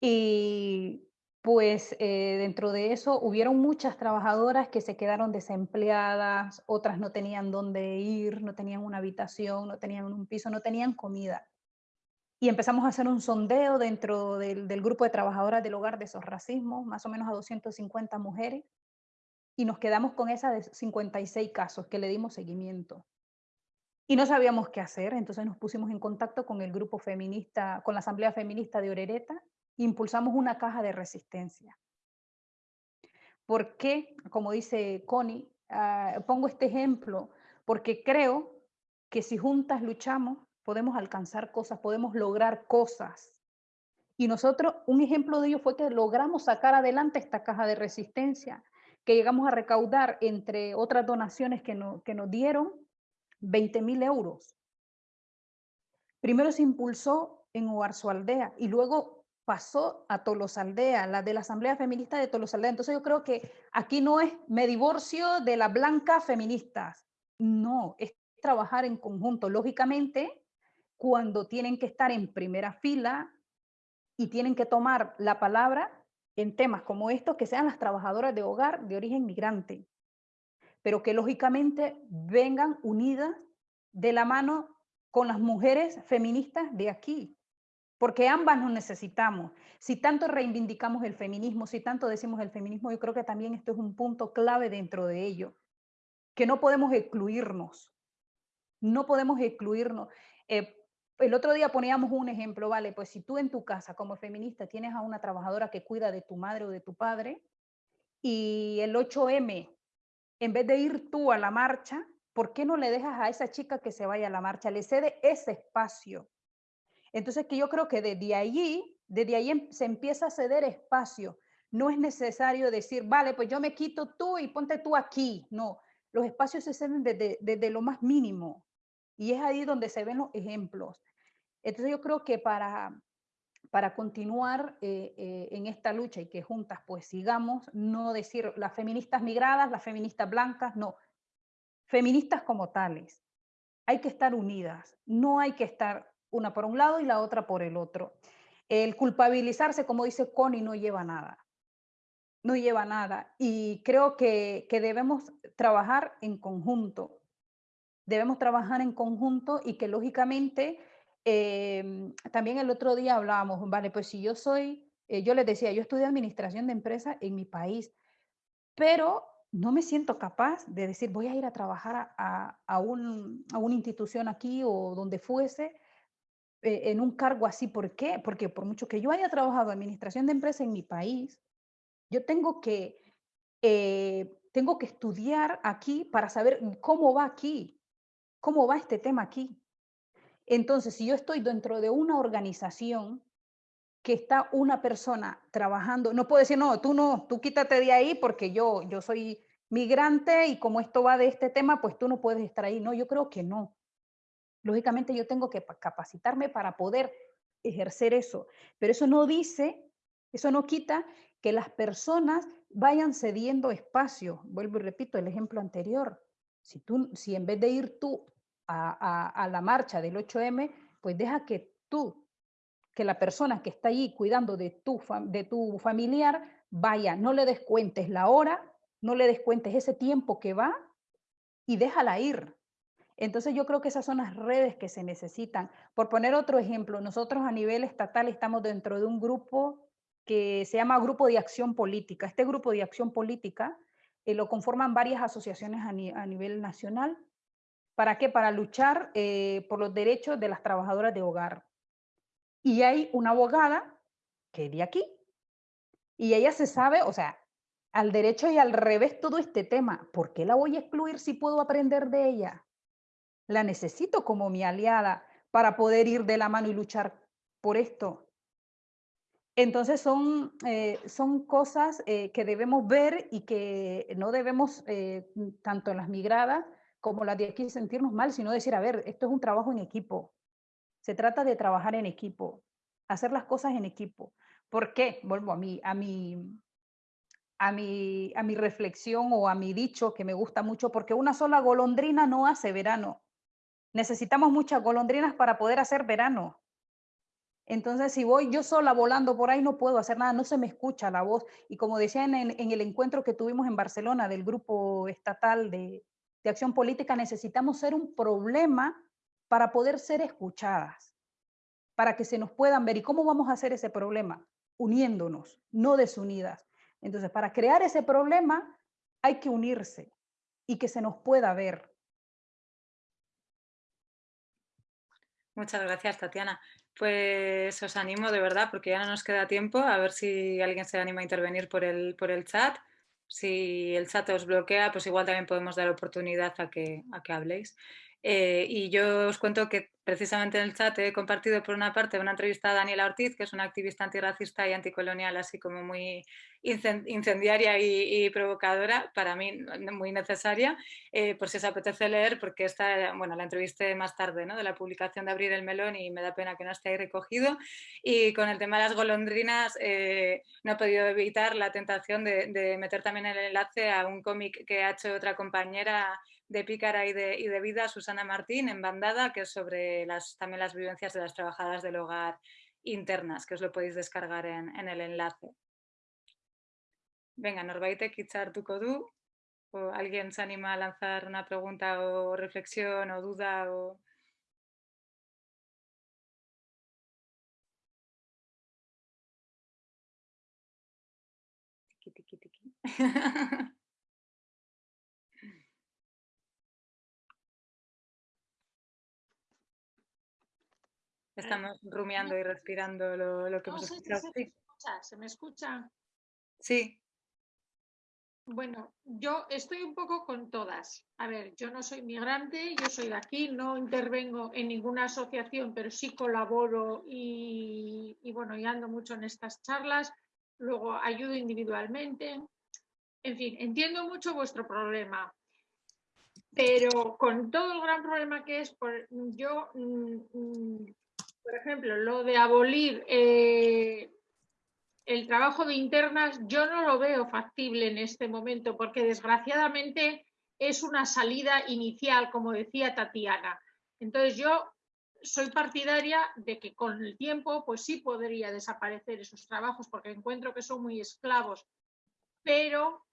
Y pues eh, dentro de eso hubieron muchas trabajadoras que se quedaron desempleadas, otras no tenían dónde ir, no tenían una habitación, no tenían un piso, no tenían comida. Y empezamos a hacer un sondeo dentro del, grupo de trabajadoras del hogar de esos racismos, más o menos a 250 mujeres, y nos quedamos con esa de 56 casos que le dimos seguimiento. Y no sabíamos qué hacer, entonces nos pusimos en contacto con el grupo feminista, con la Asamblea Feminista de Orereta, impulsamos una caja de resistencia. ¿Por qué? Como dice Connie, ah, pongo este ejemplo porque creo que si juntas luchamos, podemos alcanzar cosas, podemos lograr cosas. Y nosotros, un ejemplo de ello fue que logramos sacar adelante esta caja de resistencia, que llegamos a recaudar, entre otras donaciones que, que nos dieron, 20 mil euros. Primero se impulsó en Oarzo Aldea y luego pasó a Tolosaldea, la de la Asamblea Feminista de Tolosaldea. Entonces yo creo que aquí no es me divorcio de las blancas feministas, no, es trabajar en conjunto. Lógicamente, cuando tienen que estar en primera fila y tienen que tomar la palabra en temas como estos, que sean las trabajadoras de hogar de origen migrante, pero que lógicamente vengan unidas de la mano con las mujeres feministas de aquí, porque ambas nos necesitamos. Si tanto reivindicamos el feminismo, si tanto decimos el feminismo, yo creo que también esto es un punto clave dentro de ello, que no podemos excluirnos, no podemos excluirnos. Eh, el otro día poníamos un ejemplo, vale, pues si tú en tu casa como feminista tienes a una trabajadora que cuida de tu madre o de tu padre y el 8M, en vez de ir tú a la marcha, ¿por qué no le dejas a esa chica que se vaya a la marcha? Le cede ese espacio. Entonces, que yo creo que desde allí, desde ahí em, se empieza a ceder espacio. No es necesario decir, vale, pues yo me quito tú y ponte tú aquí. No, los espacios se ceden desde, lo más mínimo. Y es ahí donde se ven los ejemplos. Entonces yo creo que para, para continuar eh, eh, en esta lucha y que juntas pues sigamos, no decir las feministas migradas, las feministas blancas, no, feministas como tales. Hay que estar unidas, no hay que estar una por un lado y la otra por el otro. El culpabilizarse, como dice Connie, no lleva nada. No lleva nada. Y creo que, debemos trabajar en conjunto. Debemos trabajar en conjunto y que lógicamente, em, también el otro día hablábamos, vale, pues si yo soy, eh, yo les decía, yo estudié administración de empresas en mi país, pero no me siento capaz de decir, voy a ir a trabajar a, a, un, a una institución aquí o donde fuese eh, en un cargo así. ¿Por qué? Porque por mucho que yo haya trabajado en administración de empresa en mi país, yo tengo que, eh, tengo que estudiar aquí para saber cómo va aquí, cómo va este tema aquí. Entonces, si yo estoy dentro de una organización que está una persona trabajando, no puedo decir, no, tú no, tú quítate de ahí porque yo, yo soy migrante y como esto va de este tema, pues tú no puedes estar ahí. No, yo creo que no. Lógicamente yo tengo que capacitarme para poder ejercer eso, pero eso no dice, eso no quita que las personas vayan cediendo espacio. Vuelvo y repito el ejemplo anterior. Si, tú, si en vez de ir tú a, la marcha del 8M, pues deja que tú, que la persona que está allí cuidando de tu, de tu familiar, vaya, no le descuentes la hora, no le descuentes ese tiempo que va y déjala ir. Entonces yo creo que esas son las redes que se necesitan. Por poner otro ejemplo, nosotros a nivel estatal estamos dentro de un grupo que se llama Grupo de Acción Política. Este grupo de acción política eh, lo conforman varias asociaciones a, nivel nacional. ¿Para qué? Para luchar eh, por los derechos de las trabajadoras de hogar. Y hay una abogada que es de aquí. Y ella se sabe, o sea, al derecho y al revés todo este tema. ¿Por qué la voy a excluir si puedo aprender de ella? La necesito como mi aliada para poder ir de la mano y luchar por esto. Entonces son, eh, son cosas eh, que debemos ver y que no debemos, eh, tanto en las migradas como las de aquí, sentirnos mal, sino decir, a ver, esto es un trabajo en equipo. Se trata de trabajar en equipo, hacer las cosas en equipo. ¿Por qué? Vuelvo a mi, a mi, a mi, a mi reflexión o a mi dicho que me gusta mucho, porque una sola golondrina no hace verano. Necesitamos muchas golondrinas para poder hacer verano. Entonces, si voy yo sola volando por ahí, no puedo hacer nada, no se me escucha la voz. Y como decía en, el encuentro que tuvimos en Barcelona del Grupo Estatal de Acción Política, necesitamos ser un problema para poder ser escuchadas, para que se nos puedan ver. ¿Y cómo vamos a hacer ese problema? Uniéndonos, no desunidas. Entonces, para crear ese problema hay que unirse y que se nos pueda ver. Muchas gracias, Tatiana. Pues os animo de verdad, porque ya no nos queda tiempo, a ver si alguien se anima a intervenir por el, por el chat. Si el chat os bloquea, pues igual también podemos dar oportunidad a que, a que habléis. Eh, y yo os cuento que precisamente en el chat he compartido por una parte una entrevista a Daniela Ortiz, que es una activista antirracista y anticolonial, así como muy incendiaria y, provocadora, para mí muy necesaria, eh, por si os apetece leer, porque esta, bueno, la entrevisté más tarde, ¿no? de la publicación de Abrir el Melón y me da pena que no esté ahí recogido. Y con el tema de las golondrinas eh, no he podido evitar la tentación de, de meter también el enlace a un cómic que ha hecho otra compañera de Pícara y de, y de, Vida, Susana Martín, en Bandada, que es sobre también las vivencias de las trabajadoras del hogar internas, que os lo podéis descargar en, el enlace. Venga, norbaitek hitzartuko du, o alguien se anima a lanzar una pregunta o reflexión o duda o... Estamos rumiando y respirando lo, lo que No hemos escuchado. se me Sí. escucha, ¿se me escucha? Sí, Bueno, yo estoy un poco con todas. A ver, yo no soy migrante, yo soy de aquí, no intervengo en ninguna asociación, pero sí colaboro y, y bueno, y ando mucho en estas charlas. Luego ayudo individualmente. En fin, entiendo mucho vuestro problema. Pero con todo el gran problema que es, por, yo, mm, mm, por ejemplo, lo de abolir eh, el trabajo de internas yo no lo veo factible en este momento porque desgraciadamente es una salida inicial, como decía Tatiana. Entonces yo soy partidaria de que con el tiempo pues sí podría desaparecer esos trabajos porque encuentro que son muy esclavos, pero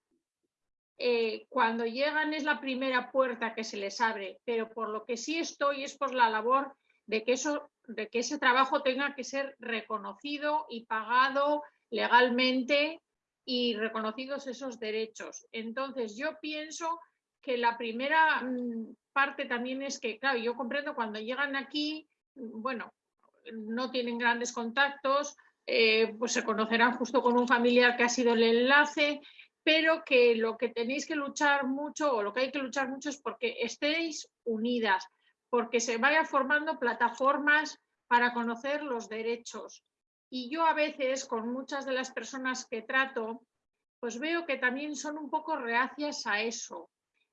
eh, cuando llegan es la primera puerta que se les abre, pero por lo que sí estoy es por la labor de que, eso, de que ese trabajo tenga que ser reconocido y pagado legalmente y reconocidos esos derechos. Entonces, yo pienso que la primera mm, parte también es que, claro, yo comprendo cuando llegan aquí, bueno, no tienen grandes contactos, eh, pues se conocerán justo con un familiar que ha sido el enlace, pero que lo que tenéis que luchar mucho o lo que hay que luchar mucho es porque estéis unidas, porque se vayan formando plataformas para conocer los derechos. Y yo a veces con muchas de las personas que trato, pues veo que también son un poco reacias a eso.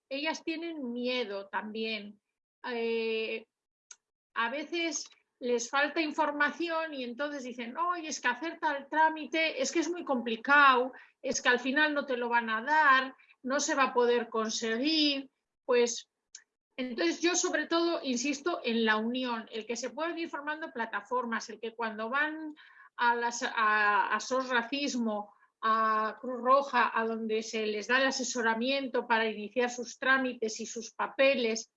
Ellas tienen miedo también. Eh, a veces les falta información y entonces dicen, oye, es que hacer tal trámite es que es muy complicado, es que al final no te lo van a dar, no se va a poder conseguir. Pues entonces yo sobre todo insisto en la unión, el que se puedan ir formando plataformas, el que cuando van a, las, a, a SOS Racismo, a Cruz Roja, a donde se les da el asesoramiento para iniciar sus trámites y sus papeles,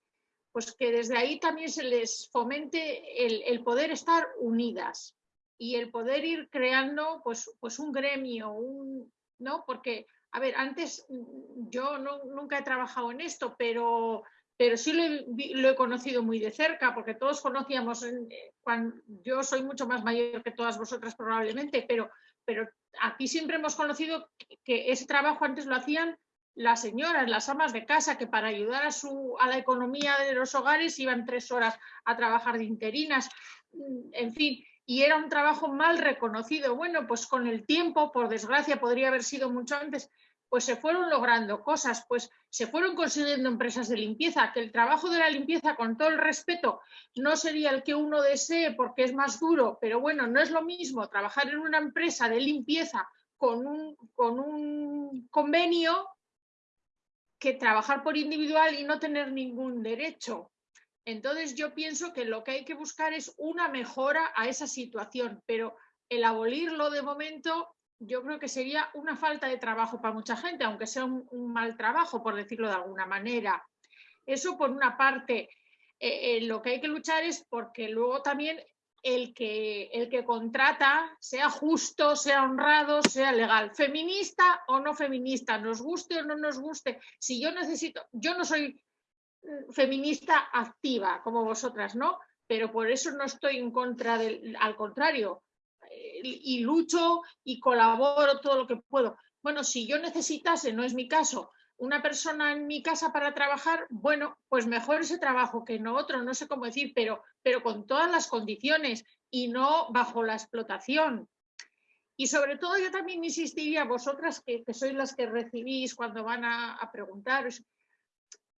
pues que desde ahí también se les fomente el, poder estar unidas y el poder ir creando pues, pues un gremio, un, ¿no? Porque, a ver, antes yo no, nunca he trabajado en esto, pero pero sí lo he, conocido muy de cerca, porque todos conocíamos, en, cuando, yo soy mucho más mayor que todas vosotras probablemente, pero, pero aquí siempre hemos conocido que, que ese trabajo antes lo hacían las señoras, las amas de casa, que para ayudar a, su, a la economía de los hogares iban tres horas a trabajar de interinas, en fin, y era un trabajo mal reconocido. Bueno, pues con el tiempo, por desgracia, podría haber sido mucho antes, pues se fueron logrando cosas, pues se fueron consiguiendo empresas de limpieza, que el trabajo de la limpieza, con todo el respeto, no sería el que uno desee porque es más duro, pero bueno, no es lo mismo trabajar en una empresa de limpieza con un, con un convenio que trabajar por individual y no tener ningún derecho. Entonces yo pienso que lo que hay que buscar es una mejora a esa situación, pero el abolirlo de momento yo creo que sería una falta de trabajo para mucha gente, aunque sea un, mal trabajo, por decirlo de alguna manera. Eso por una parte. Eh, eh, lo que hay que luchar es porque luego también el que, el que contrata sea justo, sea honrado, sea legal, feminista o no feminista, nos guste o no nos guste. Si yo necesito, yo no soy feminista activa como vosotras, ¿no? Pero por eso no estoy en contra del, al contrario, y lucho y colaboro todo lo que puedo. Bueno, si yo necesitase, no es mi caso, una persona en mi casa para trabajar, bueno, pues mejor ese trabajo que no otro, no sé cómo decir, pero, pero con todas las condiciones y no bajo la explotación. Y sobre todo yo también insistiría, vosotras que, sois las que recibís cuando van a, preguntar,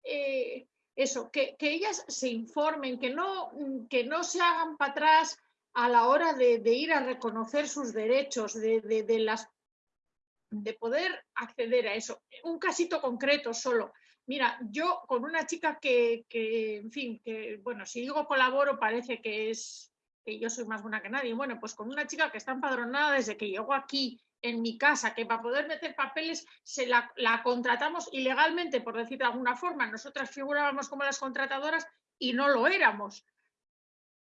eh, eso, que, ellas se informen, que no, que no se hagan para atrás a la hora de, ir a reconocer sus derechos, de, las, de poder acceder a eso. Un casito concreto solo. Mira, yo con una chica que, que, en fin, que, bueno, si digo colaboro parece que es que yo soy más buena que nadie. Bueno, pues con una chica que está empadronada desde que llegó aquí en mi casa, que para poder meter papeles se la, contratamos ilegalmente, por decir de alguna forma. Nosotras figurábamos como las contratadoras y no lo éramos.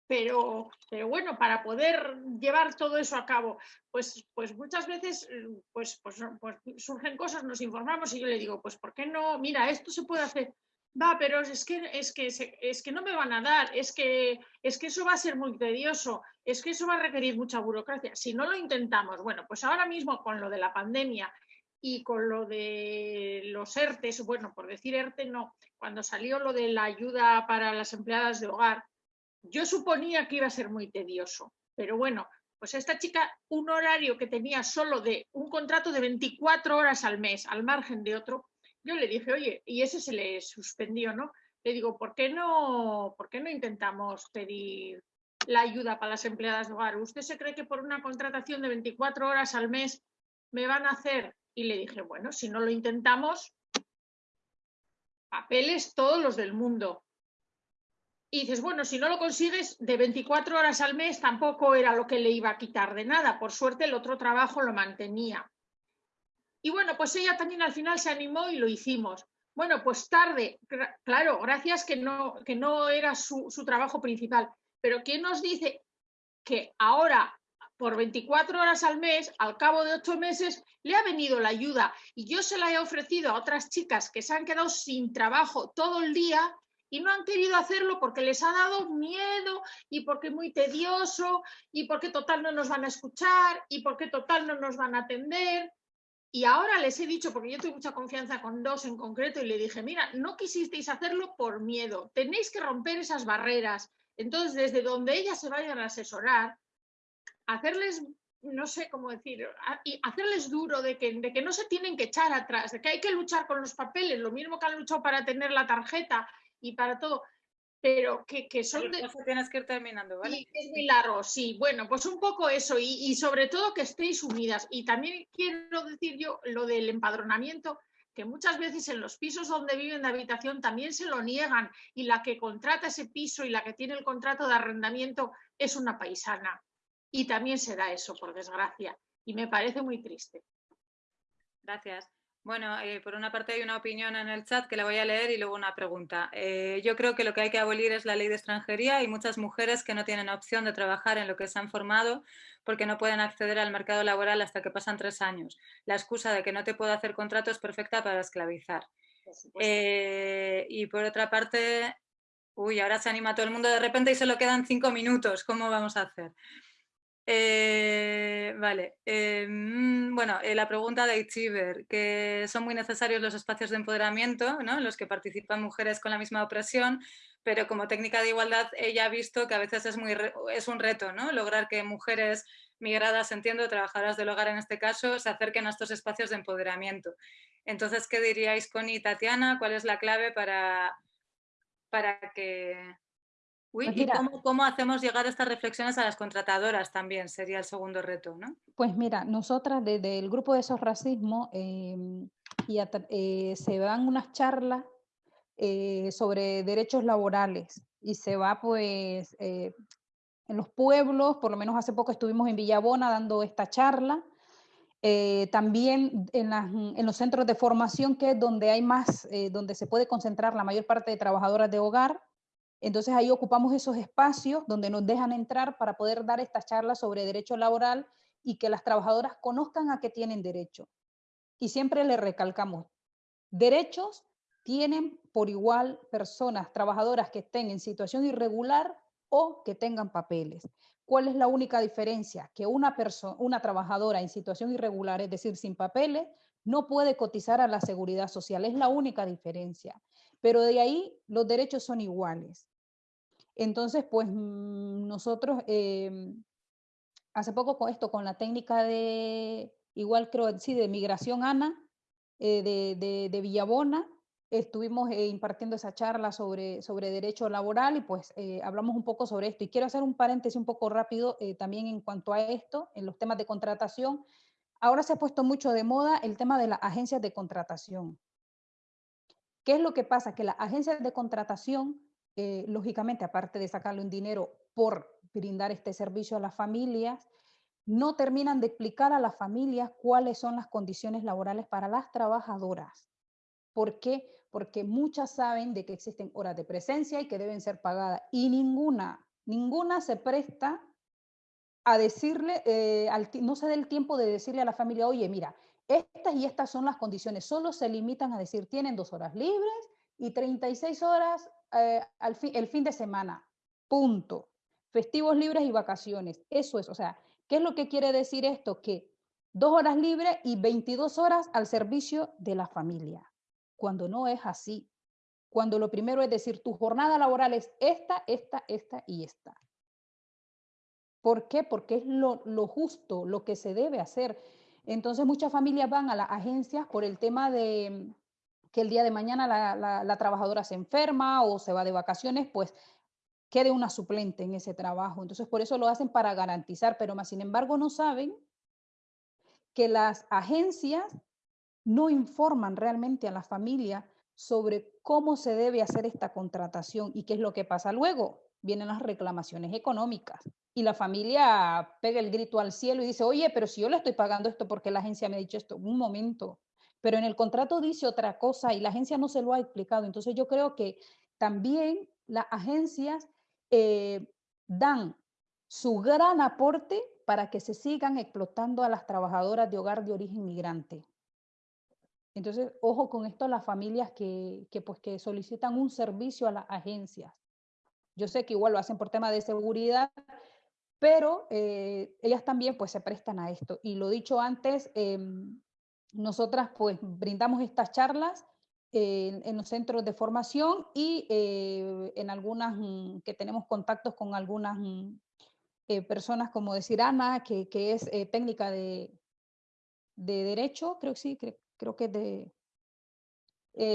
Pero, pero bueno, para poder llevar todo eso a cabo, pues, pues muchas veces pues, pues, pues surgen cosas, nos informamos y yo le digo, pues ¿por qué no? Mira, esto se puede hacer va, pero es que, es, que, es que no me van a dar, es que, es que eso va a ser muy tedioso, es que eso va a requerir mucha burocracia. Si no lo intentamos, bueno, pues ahora mismo con lo de la pandemia y con lo de los ERTES, bueno, por decir ERTE no, cuando salió lo de la ayuda para las empleadas de hogar, yo suponía que iba a ser muy tedioso, pero bueno, pues esta chica, un horario que tenía solo de un contrato de 24 horas al mes, al margen de otro, yo le dije, oye, y ese se le suspendió, ¿no? Le digo, ¿por qué no, ¿por qué no intentamos pedir la ayuda para las empleadas de hogar? ¿Usted se cree que por una contratación de 24 horas al mes me van a hacer? Y le dije, bueno, si no lo intentamos, papeles todos los del mundo. Y dices, bueno, si no lo consigues, de 24 horas al mes tampoco era lo que le iba a quitar de nada. Por suerte el otro trabajo lo mantenía. Y bueno, pues ella también al final se animó y lo hicimos. Bueno, pues tarde, claro, gracias que no, que no era su, trabajo principal. Pero ¿quién nos dice que ahora, por 24 horas al mes, al cabo de ocho meses, le ha venido la ayuda? Y yo se la he ofrecido a otras chicas que se han quedado sin trabajo todo el día y no han querido hacerlo porque les ha dado miedo y porque es muy tedioso y porque total no nos van a escuchar y porque total no nos van a atender. Y ahora les he dicho, porque yo tengo mucha confianza con dos en concreto, y le dije, mira, no quisisteis hacerlo por miedo, tenéis que romper esas barreras. Entonces, desde donde ellas se vayan a asesorar, hacerles, no sé cómo decir, y hacerles duro de que, de que no se tienen que echar atrás, de que hay que luchar con los papeles, lo mismo que han luchado para tener la tarjeta y para todo pero que, son de... tienes que ir terminando, ¿vale? es muy largo, sí. Bueno, pues un poco eso y, sobre todo que estéis unidas. Y también quiero decir yo lo del empadronamiento, que muchas veces en los pisos donde viven de habitación también se lo niegan y la que contrata ese piso y la que tiene el contrato de arrendamiento es una paisana. Y también se da eso, por desgracia. Y me parece muy triste. Gracias. Bueno, eh, por una parte hay una opinión en el chat que la voy a leer y luego una pregunta. Eh, yo creo que lo que hay que abolir es la ley de extranjería y muchas mujeres que no tienen opción de trabajar en lo que se han formado porque no pueden acceder al mercado laboral hasta que pasan tres años. La excusa de que no te puedo hacer contrato es perfecta para esclavizar. Eh, y por otra parte, uy, ahora se anima todo el mundo de repente y solo quedan cinco minutos. ¿Cómo vamos a hacer? Eh, vale, eh, mm, bueno, eh, la pregunta de Itchiver, que son muy necesarios los espacios de empoderamiento, ¿no? en los que participan mujeres con la misma opresión, pero como técnica de igualdad ella ha visto que a veces es, muy, es un reto, ¿no? lograr que mujeres migradas, entiendo, trabajadoras del hogar en este caso, se acerquen a estos espacios de empoderamiento. Entonces, ¿qué diríais, Connie y Tatiana? ¿Cuál es la clave para, para que Uy, pues ¿y cómo, hacemos llegar estas reflexiones a las contratadoras también? Sería el segundo reto, ¿no? Pues mira, nosotras desde el grupo de esos racismos em, y eh, se dan unas charlas eh, sobre derechos laborales y se va pues eh, en los pueblos, por lo menos hace poco estuvimos en Villabona dando esta charla, también en, en, los centros de formación que es donde hay más, donde se puede concentrar la mayor parte de trabajadoras de hogar, entonces ahí ocupamos esos espacios donde nos dejan entrar para poder dar estas charlas sobre derecho laboral y que las trabajadoras conozcan a qué tienen derecho. Y siempre le recalcamos, derechos tienen por igual personas, trabajadoras que estén en situación irregular o que tengan papeles. ¿Cuál es la única diferencia? Que una, una trabajadora en situación irregular, es decir, sin papeles, no puede cotizar a la seguridad social, es la única diferencia. Pero de ahí los derechos son iguales. Entonces, pues mm, nosotros, em, hace poco con esto, con la técnica de, igual creo, sí, de migración ANA, eh, de, de, Villabona, estuvimos eh, impartiendo esa charla sobre, sobre derecho laboral y pues eh, hablamos un poco sobre esto. Y quiero hacer un paréntesis un poco rápido también en cuanto a esto, en los temas de contratación. Ahora se ha puesto mucho de moda el tema de las agencias de contratación. ¿Qué es lo que pasa? Que las agencias de contratación eh, lógicamente, aparte de sacarle un dinero por brindar este servicio a las familias, no terminan de explicar a las familias cuáles son las condiciones laborales para las trabajadoras. ¿Por qué? Porque muchas saben de que existen horas de presencia y que deben ser pagadas y ninguna, ninguna se presta a decirle, eh, no se da el tiempo de decirle a la familia, oye, mira, estas y estas son las condiciones, solo se limitan a decir, tienen dos horas libres y 36 horas eh, al el fin de semana. Punto. Festivos libres y vacaciones. Eso es, o sea, ¿qué es lo que quiere decir esto? Que dos horas libres y 22 horas al servicio de la familia. Cuando no es así. Cuando lo primero es decir, tu jornada laboral es esta, esta, esta y esta. ¿Por qué? Porque es lo, lo justo, lo que se debe hacer. Entonces muchas familias van a las agencias por el tema de, que el día de mañana la, trabajadora se enferma o se va de vacaciones, pues quede una suplente en ese trabajo. Entonces, por eso lo hacen para garantizar, pero más sin embargo no saben que las agencias no informan realmente a la familia sobre cómo se debe hacer esta contratación y qué es lo que pasa luego. Vienen las reclamaciones económicas y la familia pega el grito al cielo y dice, oye, pero si yo le estoy pagando esto porque la agencia me ha dicho esto, un momento, pero en el contrato dice otra cosa y la agencia no se lo ha explicado. Entonces yo creo que también las agencias eh, dan su gran aporte para que se sigan explotando a las trabajadoras de hogar de origen migrante. Entonces, ojo con esto las familias que, pues, que solicitan un servicio a las agencias. Yo sé que igual lo hacen por tema de seguridad, pero eh, ellas también pues se prestan a esto. Y lo dicho antes, em, nosotras pues brindamos estas charlas en, los centros de formación y eh, en algunas mm, que tenemos contactos con algunas mm, eh, personas como decir Ana, que, es eh, técnica de, de, derecho, creo que sí, creo, que es de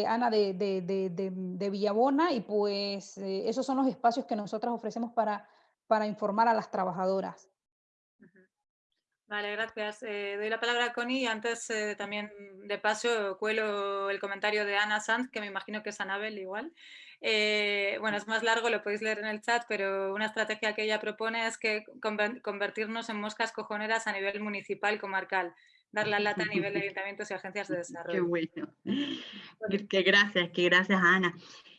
Ana de, de, de, Villabona y pues esos son los espacios que nosotras ofrecemos para, para informar a las trabajadoras. Vale, gracias. Eh, doy la palabra a Connie y antes eh, también de paso cuelo el comentario de Ana Sanz, que me imagino que es Anabel igual. Eh, bueno, es más largo, lo podéis leer en el chat, pero una estrategia que ella propone es que convertirnos en moscas cojoneras a nivel municipal comarcal, dar la lata a nivel de ayuntamientos y agencias de desarrollo. Qué bueno. Qué gracias, qué gracias Ana.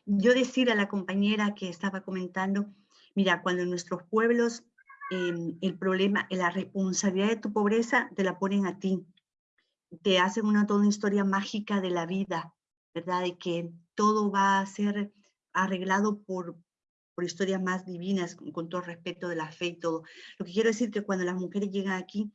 Yo decir a la compañera que estaba comentando, mira, cuando en nuestros pueblos Em, el problema, la responsabilidad de tu pobreza te la ponen a ti. Te hacen una toda una historia mágica de la vida, ¿verdad? De que todo va a ser arreglado por, por historias más divinas, con, todo respeto de la fe y todo. Lo que quiero decir que cuando las mujeres llegan aquí,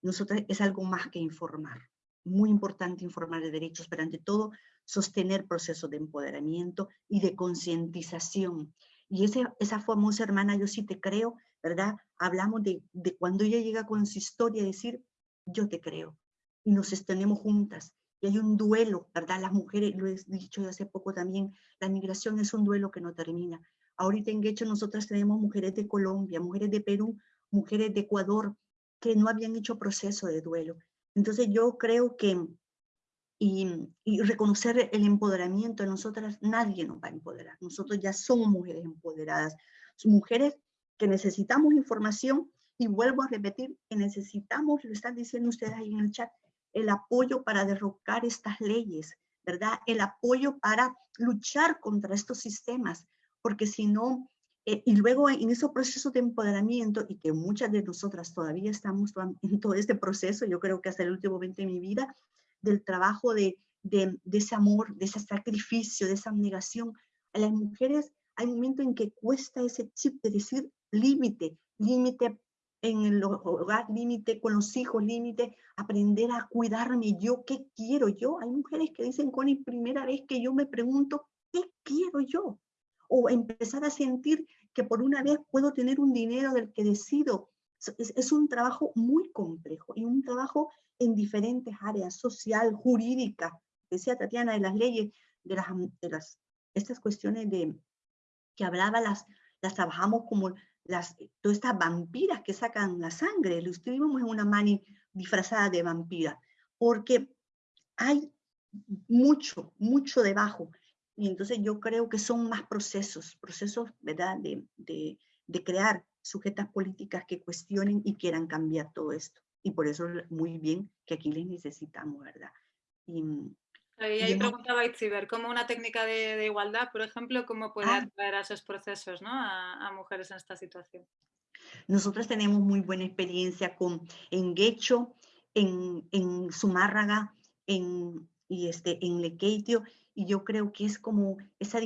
nosotras es algo más que informar. Muy importante informar de derechos, pero ante todo sostener procesos de empoderamiento y de concientización. Y ese, esa famosa hermana, yo sí te creo, ¿verdad? Hablamos de, de cuando ella llega con su historia, decir, yo te creo, y nos extendemos juntas. Y hay un duelo, ¿verdad? Las mujeres, lo he dicho hace poco también, la migración es un duelo que no termina. Ahorita en Guecho nosotras tenemos mujeres de Colombia, mujeres de Perú, mujeres de Ecuador, que no habían hecho proceso de duelo. Entonces yo creo que, y, y, reconocer el empoderamiento de nosotras, nadie nos va a empoderar. Nosotros ya somos mujeres empoderadas, mujeres que necesitamos información y vuelvo a repetir que necesitamos, lo están diciendo ustedes ahí en el chat, el apoyo para derrocar estas leyes, ¿verdad? El apoyo para luchar contra estos sistemas, porque si no, eh, y luego en esos procesos de empoderamiento, y que muchas de nosotras todavía estamos en todo este proceso, yo creo que hasta el último momento de mi vida, del trabajo de, de, ese amor, de ese sacrificio, de esa abnegación, a las mujeres hay momentos en que cuesta ese chip de decir límite, límite en el hogar límite, con los hijos límite, aprender a cuidarme yo, ¿qué quiero yo? Hay mujeres que dicen, Connie, primera vez que yo me pregunto, ¿qué quiero yo? O empezar a sentir que por una vez puedo tener un dinero del que decido. Es un trabajo muy complejo y un trabajo en diferentes áreas, social, jurídica, decía Tatiana, de las leyes, de las, de las estas cuestiones de que hablaba, las, las trabajamos como las, todas estas vampiras que sacan la sangre, lo escribimos en una mani disfrazada de vampira, porque hay mucho, mucho debajo. Y entonces yo creo que son más procesos, procesos, ¿verdad?, de, de, de crear sujetas políticas que cuestionen y quieran cambiar todo esto. Y por eso muy bien que aquí les necesitamos, ¿verdad? Y, y ahí preguntaba Itziber, ¿cómo una técnica de, de, igualdad, por ejemplo, cómo puede ah. atraer a esos procesos ¿no? a, a, mujeres en esta situación? Nosotros tenemos muy buena experiencia con, en Guecho, en, en Zumárraga, en, y este, en Lequeitio, y yo creo que es como esa,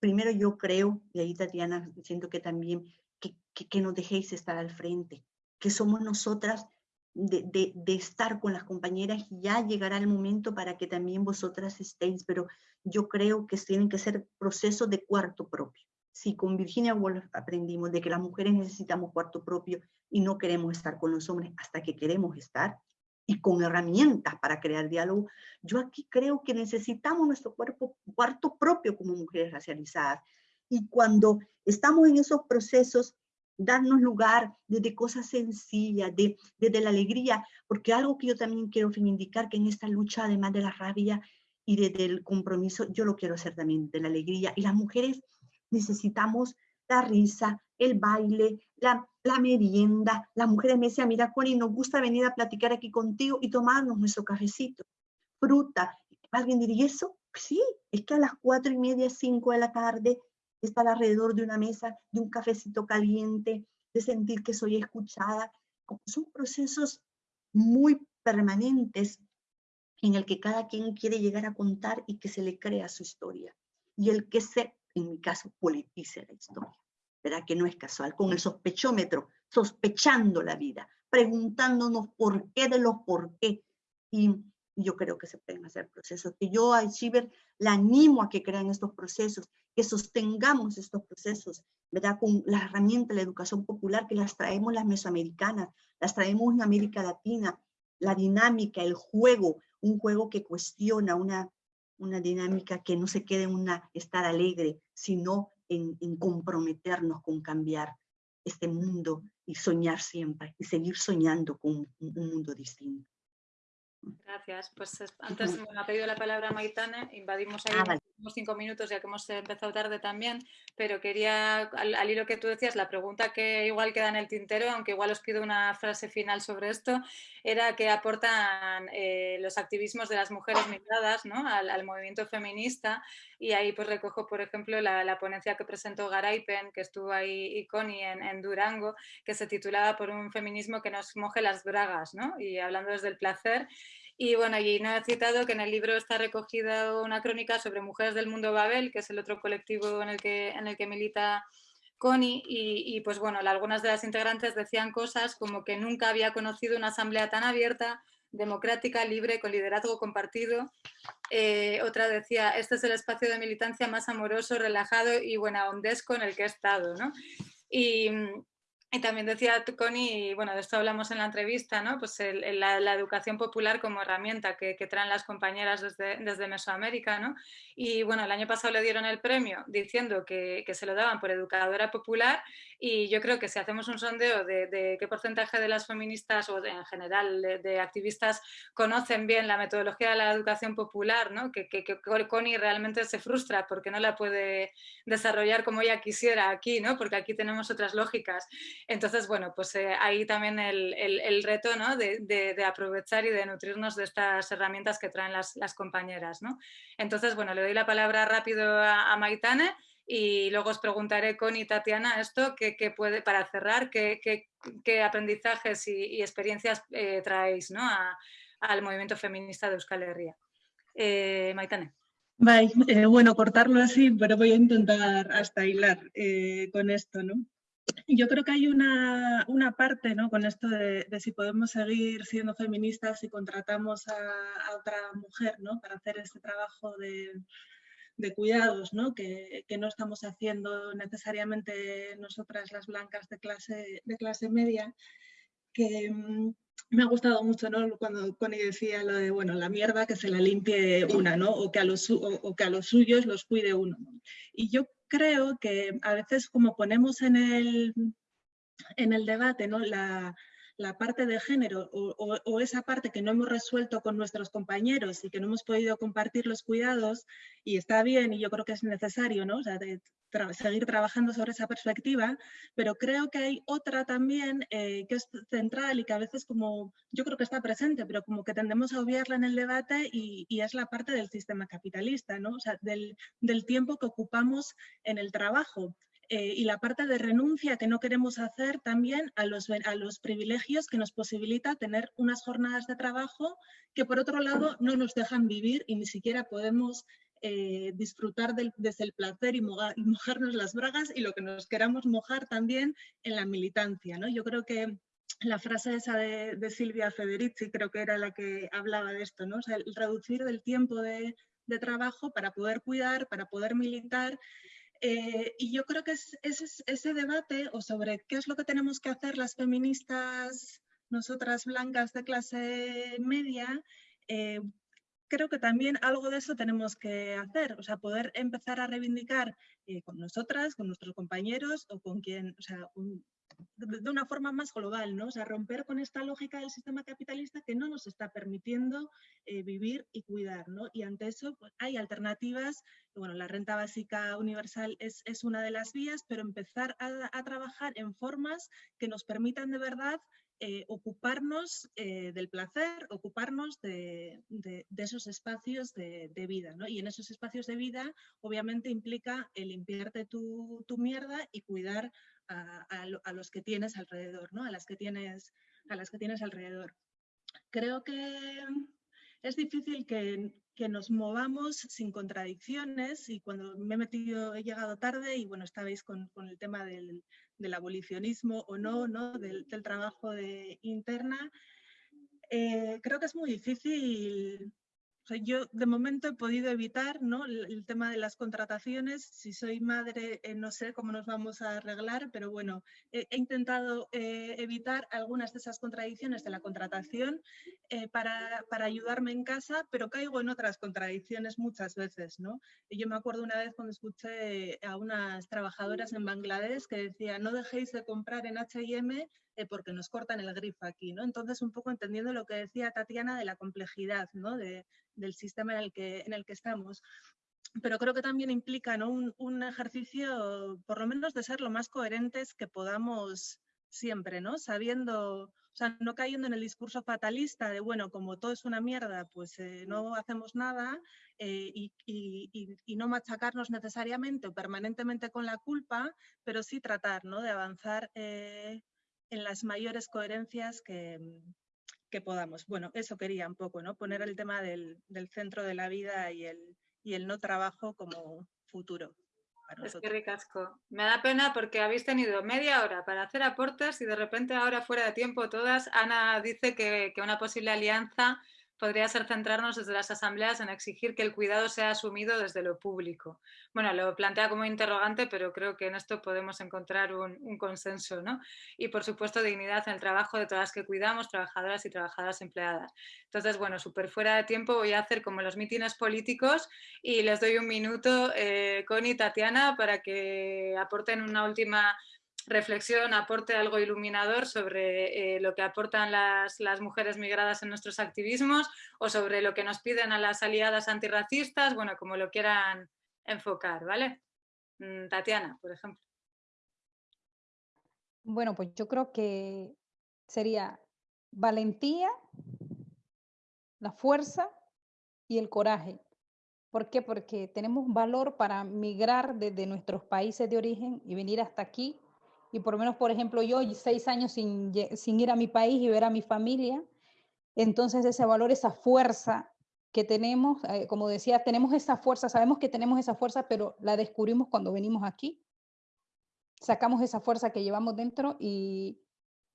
primero yo creo, y ahí Tatiana, siento que también, que, que, que nos dejéis estar al frente, que somos nosotras de, estar con las compañeras y ya llegará el momento para que también vosotras estéis, pero yo creo que tienen que ser procesos de cuarto propio. Si con Virginia Woolf aprendimos de que las mujeres necesitamos cuarto propio y no queremos estar con los hombres hasta que queremos estar, y con herramientas para crear diálogo, yo aquí creo que necesitamos nuestro cuerpo, cuarto propio como mujeres racializadas. Y cuando estamos en esos procesos, darnos lugar desde cosas sencillas, de, desde la alegría, porque algo que yo también quiero reivindicar, que en esta lucha, además de la rabia y desde el compromiso, yo lo quiero hacer también de la alegría. Y las mujeres necesitamos la risa, el baile, la, la merienda. Las mujeres me decían, mira, Connie, nos gusta venir a platicar aquí contigo y tomarnos nuestro cafecito, fruta. ¿Alguien diría eso? Sí, es que a las cuatro y media, cinco de la tarde, estar alrededor de una mesa, de un cafecito caliente, de sentir que soy escuchada. Son procesos muy permanentes en el que cada quien quiere llegar a contar y que se le crea su historia. Y el que se, en mi caso, politice la historia. ¿Verdad? Que no es casual, con el sospechómetro, sospechando la vida, preguntándonos por qué de los por qué. Y yo creo que se pueden hacer procesos. Que yo a Chiver la animo a que crean estos procesos que sostengamos estos procesos, ¿verdad? Con la herramienta de la educación popular que las traemos las mesoamericanas, las traemos en América Latina, la dinámica, el juego, un juego que cuestiona una, una dinámica que no se quede en una estar alegre, sino en, comprometernos con cambiar este mundo y soñar siempre, y seguir soñando con un mundo distinto. Gracias. Pues antes me ha pedido la palabra Maitane, invadimos ahí ah. Unos cinco minutos ya que hemos empezado tarde también, pero quería, al, al, hilo que tú decías, la pregunta que igual queda en el tintero, aunque igual os pido una frase final sobre esto, era qué aportan eh, los activismos de las mujeres migradas ¿no? al, al, movimiento feminista y ahí pues recojo, por ejemplo, la, la ponencia que presentó Garaipen, que estuvo ahí y Connie en, en, Durango, que se titulaba Por un feminismo que nos moje las bragas, ¿no? y hablando desde el placer, y bueno, no he citado que en el libro está recogida una crónica sobre mujeres del mundo Babel, que es el otro colectivo en el que, en el que milita Connie, y, y, pues bueno, algunas de las integrantes decían cosas como que nunca había conocido una asamblea tan abierta, democrática, libre, con liderazgo compartido. Eh, otra decía, este es el espacio de militancia más amoroso, relajado y buena ondesco en el que he estado. ¿no? Y también decía Connie, bueno, de esto hablamos en la entrevista, ¿no? Pues la, educación popular como herramienta que, traen las compañeras desde, desde Mesoamérica, ¿no? Y bueno, el año pasado le dieron el premio diciendo que, que, se lo daban por educadora popular y yo creo que si hacemos un sondeo de, qué porcentaje de las feministas o en general de, activistas conocen bien la metodología de la educación popular, ¿no? Que, que, que Connie realmente se frustra porque no la puede desarrollar como ella quisiera aquí, ¿no? Porque aquí tenemos otras lógicas. Entonces, bueno, pues eh, ahí también el, el, reto ¿no? de, aprovechar y de nutrirnos de estas herramientas que traen las, las, compañeras. ¿no? Entonces, bueno, le doy la palabra rápido a, a Maitane y luego os preguntaré con y Tatiana esto, que, que puede, para cerrar, qué, qué, aprendizajes y, experiencias eh, traéis ¿no? al movimiento feminista de Euskal Herria. Eh, Maitane. Eh, bueno, cortarlo así, pero voy a intentar hasta hilar con esto, ¿no? Yo creo que hay una, una parte ¿no? con esto de, si podemos seguir siendo feministas si contratamos a, otra mujer ¿no? para hacer este trabajo de, de cuidados ¿no? Que, que, no estamos haciendo necesariamente nosotras las blancas de clase, de clase media, que mm, me ha gustado mucho ¿no? cuando Connie decía lo de, bueno, la mierda que se la limpie una, ¿no? o, que a los, o que a los suyos los cuide uno. Y yo creo que a veces como ponemos en el, en el debate ¿no? la, la parte de género o, esa parte que no hemos resuelto con nuestros compañeros y que no hemos podido compartir los cuidados y está bien y yo creo que es necesario ¿no? de seguir trabajando sobre esa perspectiva, pero creo que hay otra también eh, que es central y que a veces como yo creo que está presente, pero como que tendemos a obviarla en el debate y, es la parte del sistema capitalista, ¿no? o sea, del tiempo que ocupamos en el trabajo. Eh, y la parte de renuncia que no queremos hacer también a los, a los privilegios que nos posibilita tener unas jornadas de trabajo que por otro lado no nos dejan vivir y ni siquiera podemos eh, disfrutar del, desde el placer y, mojar, y, mojarnos las bragas y lo que nos queramos mojar también en la militancia. ¿no? Yo creo que la frase esa de, Silvia Federici creo que era la que hablaba de esto, ¿no? el reducir el tiempo de, de trabajo para poder cuidar, para poder militar eh, y yo creo que es, es, ese debate o sobre qué es lo que tenemos que hacer las feministas, nosotras blancas de clase media, eh, creo que también algo de eso tenemos que hacer, o sea, poder empezar a reivindicar eh, con nosotras, con nuestros compañeros o con quien, o sea, un, de una forma más global, ¿no? O sea, romper con esta lógica del sistema capitalista que no nos está permitiendo eh, vivir y cuidar, ¿no? Y ante eso pues, hay alternativas, bueno, la renta básica universal es, es una de las vías, pero empezar a, a, trabajar en formas que nos permitan de verdad eh, ocuparnos eh, del placer, ocuparnos de, de, esos espacios de, de, vida, ¿no? Y en esos espacios de vida, obviamente, implica el limpiarte tu, tu mierda y cuidar a, los que tienes alrededor, ¿no? A las que tienes, a las que tienes alrededor. Creo que es difícil que, nos movamos sin contradicciones y cuando me he metido, he llegado tarde y bueno, estabais con, el tema del, abolicionismo o no, ¿no? Del, del trabajo de interna, eh, creo que es muy difícil o sea, yo de momento he podido evitar ¿no? el, tema de las contrataciones. Si soy madre, eh, no sé cómo nos vamos a arreglar, pero bueno, he, intentado eh, evitar algunas de esas contradicciones de la contratación eh, para, para, ayudarme en casa, pero caigo en otras contradicciones muchas veces. ¿no? Y yo me acuerdo una vez cuando escuché a unas trabajadoras en Bangladesh que decían, no dejéis de comprar en H&M eh, porque nos cortan el grifo aquí, ¿no? Entonces, un poco entendiendo lo que decía Tatiana de la complejidad, ¿no? De, del sistema en el, que, en el que estamos. Pero creo que también implica ¿no? un, un ejercicio, por lo menos, de ser lo más coherentes que podamos siempre, ¿no? Sabiendo, o sea, no cayendo en el discurso fatalista de, bueno, como todo es una mierda, pues eh, no hacemos nada eh, y, y, y, no machacarnos necesariamente o permanentemente con la culpa, pero sí tratar, ¿no? De avanzar eh, en las mayores coherencias que, que, podamos. Bueno, eso quería un poco, ¿no? Poner el tema del, del centro de la vida y el, y el no trabajo como futuro. Es que ricasco. Me da pena porque habéis tenido media hora para hacer aportes y de repente ahora fuera de tiempo todas, Ana dice que, que una posible alianza podría ser centrarnos desde las asambleas en exigir que el cuidado sea asumido desde lo público. Bueno, lo plantea como interrogante, pero creo que en esto podemos encontrar un, consenso, ¿no? Y por supuesto dignidad en el trabajo de todas las que cuidamos, trabajadoras y trabajadoras empleadas. Entonces, bueno, súper fuera de tiempo voy a hacer como los mítines políticos y les doy un minuto, eh, Connie y Tatiana, para que aporten una última reflexión, aporte algo iluminador sobre eh, lo que aportan las, las, mujeres migradas en nuestros activismos o sobre lo que nos piden a las aliadas antirracistas, bueno, como lo quieran enfocar, ¿vale? Mm, Tatiana, por ejemplo. Bueno, pues yo creo que sería valentía, la fuerza y el coraje. ¿Por qué? Porque tenemos valor para migrar desde nuestros países de origen y venir hasta aquí y por lo menos, por ejemplo, yo seis años sin, sin ir a mi país y ver a mi familia, entonces ese valor, esa fuerza que tenemos, eh, como decía, tenemos esa fuerza, sabemos que tenemos esa fuerza, pero la descubrimos cuando venimos aquí. sacamos esa fuerza que llevamos dentro y,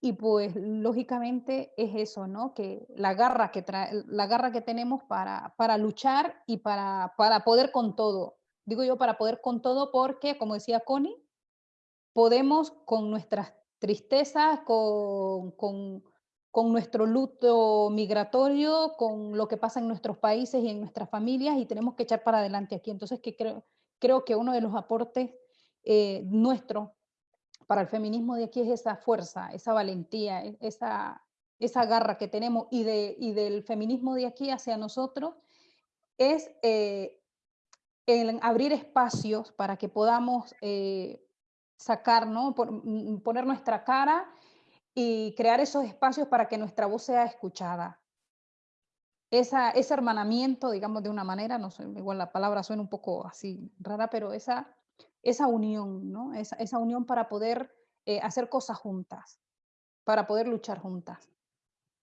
y pues lógicamente es eso, ¿no? Que la garra que, la garra que tenemos para, para luchar y para, para poder con todo. Digo yo para poder con todo porque, como decía Connie, podemos con nuestras tristezas, con, con, nuestro luto migratorio, con lo que pasa en nuestros países y en nuestras familias y tenemos que echar para adelante aquí. Entonces creo, creo que uno de los aportes eh, nuestros para el feminismo de aquí es esa fuerza, esa valentía, e, esa, esa garra que tenemos y, de, y del feminismo de aquí hacia nosotros es eh, abrir espacios para que podamos eh, sacar, ¿no? Mm, poner nuestra cara y crear esos espacios para que nuestra voz sea escuchada. Esa, ese hermanamiento, digamos de una manera, no sé, igual la palabra suena un poco así rara, pero esa, esa unión, ¿no? Esa, esa unión para poder eh, hacer cosas juntas, para poder luchar juntas.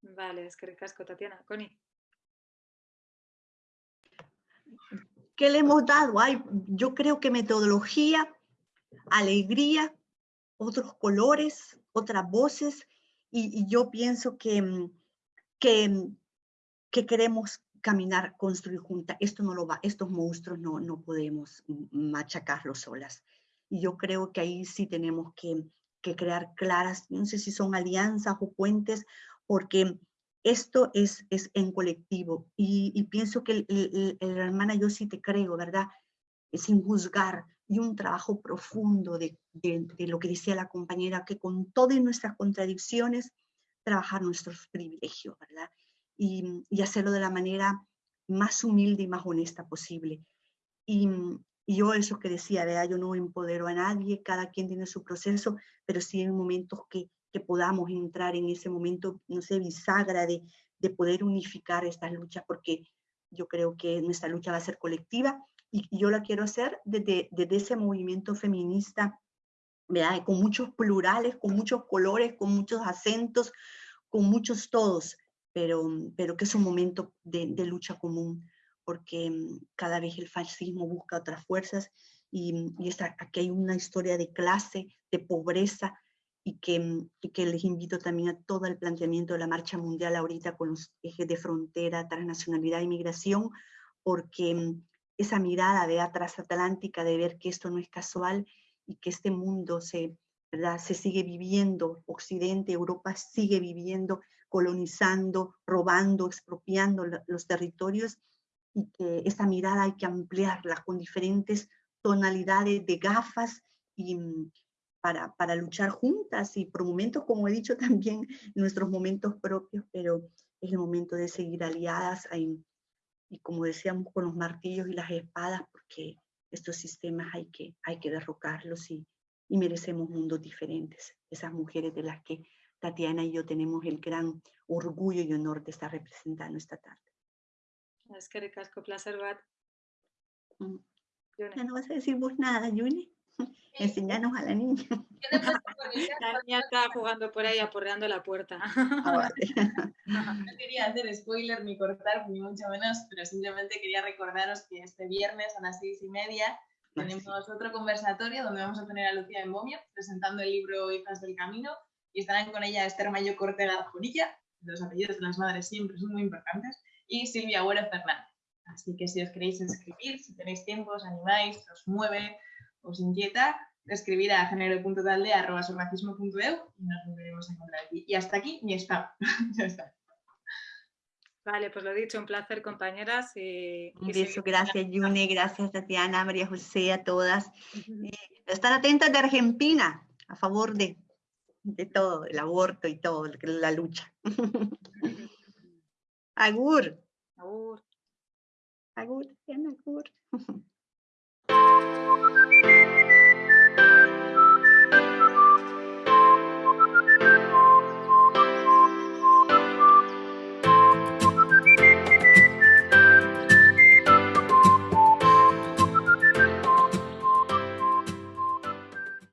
Vale, es que ricasco, Tatiana. Connie. ¿Qué le hemos dado? Ay, yo creo que metodología, alegría, otros colores, otras voces, y, yo pienso que, mm, que, mm, que queremos caminar, construir juntas. Esto no lo va, estos monstruos no, no podemos machacarlos solas. Y yo creo que ahí sí tenemos que, que crear claras, no sé si son alianzas o puentes, porque esto es, es en colectivo. Y, pienso que el, hermana, yo sí te creo, ¿verdad? Sin juzgar, y un trabajo profundo de, de, lo que decía la compañera, que con todas nuestras contradicciones, trabajar nuestros privilegios, ¿verdad? Y, y hacerlo de la manera más humilde y más honesta posible. Y, y yo eso que decía, ¿verdad? yo no empodero a nadie, cada quien tiene su proceso, pero sí en momentos que, que podamos entrar en ese momento, no sé, bisagra de, de poder unificar estas luchas, porque yo creo que nuestra lucha va a ser colectiva y yo la quiero hacer desde, desde ese movimiento feminista, ¿verdad? con muchos plurales, con muchos colores, con muchos acentos, con muchos todos, pero, pero que es un momento de, de lucha común, porque mm, cada vez el fascismo busca otras fuerzas y, y esta, aquí hay una historia de clase, de pobreza, y que, mm, y que les invito también a todo el planteamiento de la marcha mundial ahorita con los ejes de frontera, transnacionalidad y migración, porque mm, esa mirada de transatlántica de ver que esto no es casual y que este mundo se, se sigue viviendo, Occidente, Europa sigue viviendo, colonizando, robando, expropiando los territorios y que esa mirada hay que ampliarla con diferentes tonalidades de gafas y mm, para, para luchar juntas y por momentos, como he dicho también, nuestros momentos propios, pero es el momento de seguir aliadas en, y como decíamos con los martillos y las espadas, porque estos sistemas hay que, hay que derrocarlos y, y merecemos mundos diferentes. Esas mujeres de las que Tatiana y yo tenemos el gran orgullo y honor de estar representando esta tarde. Es que ricasco, placer, Bat. Mm. Ya no vas a decir vos nada, Yuni. Enseñanos a la niña. La niña está jugando por ahí, aporreando la puerta. Ah, no quería hacer spoiler ni cortar, ni mucho menos, pero simplemente quería recordaros que este viernes a las seis y media tenemos otro conversatorio donde vamos a tener a Lucía en Momio presentando el libro Hijas del Camino y estarán con ella Esther Mayo Cortega Jurilla, los apellidos de las madres siempre son muy importantes, y Silvia Agüero Fernández. Así que si os queréis inscribir, si tenéis tiempo, os animáis, os mueve, os inquieta, escribir a género.talde.eu y nos volveremos a encontrar aquí. Y hasta aquí mi spam. ya está. Vale, pues lo dicho, un placer compañeras. Y, gracias Yune, gracias Tatiana, María José, a todas. estar atentas de Argentina, a favor de, de todo, el aborto y todo, la lucha. Agur. Agur. Agur, Agur. Música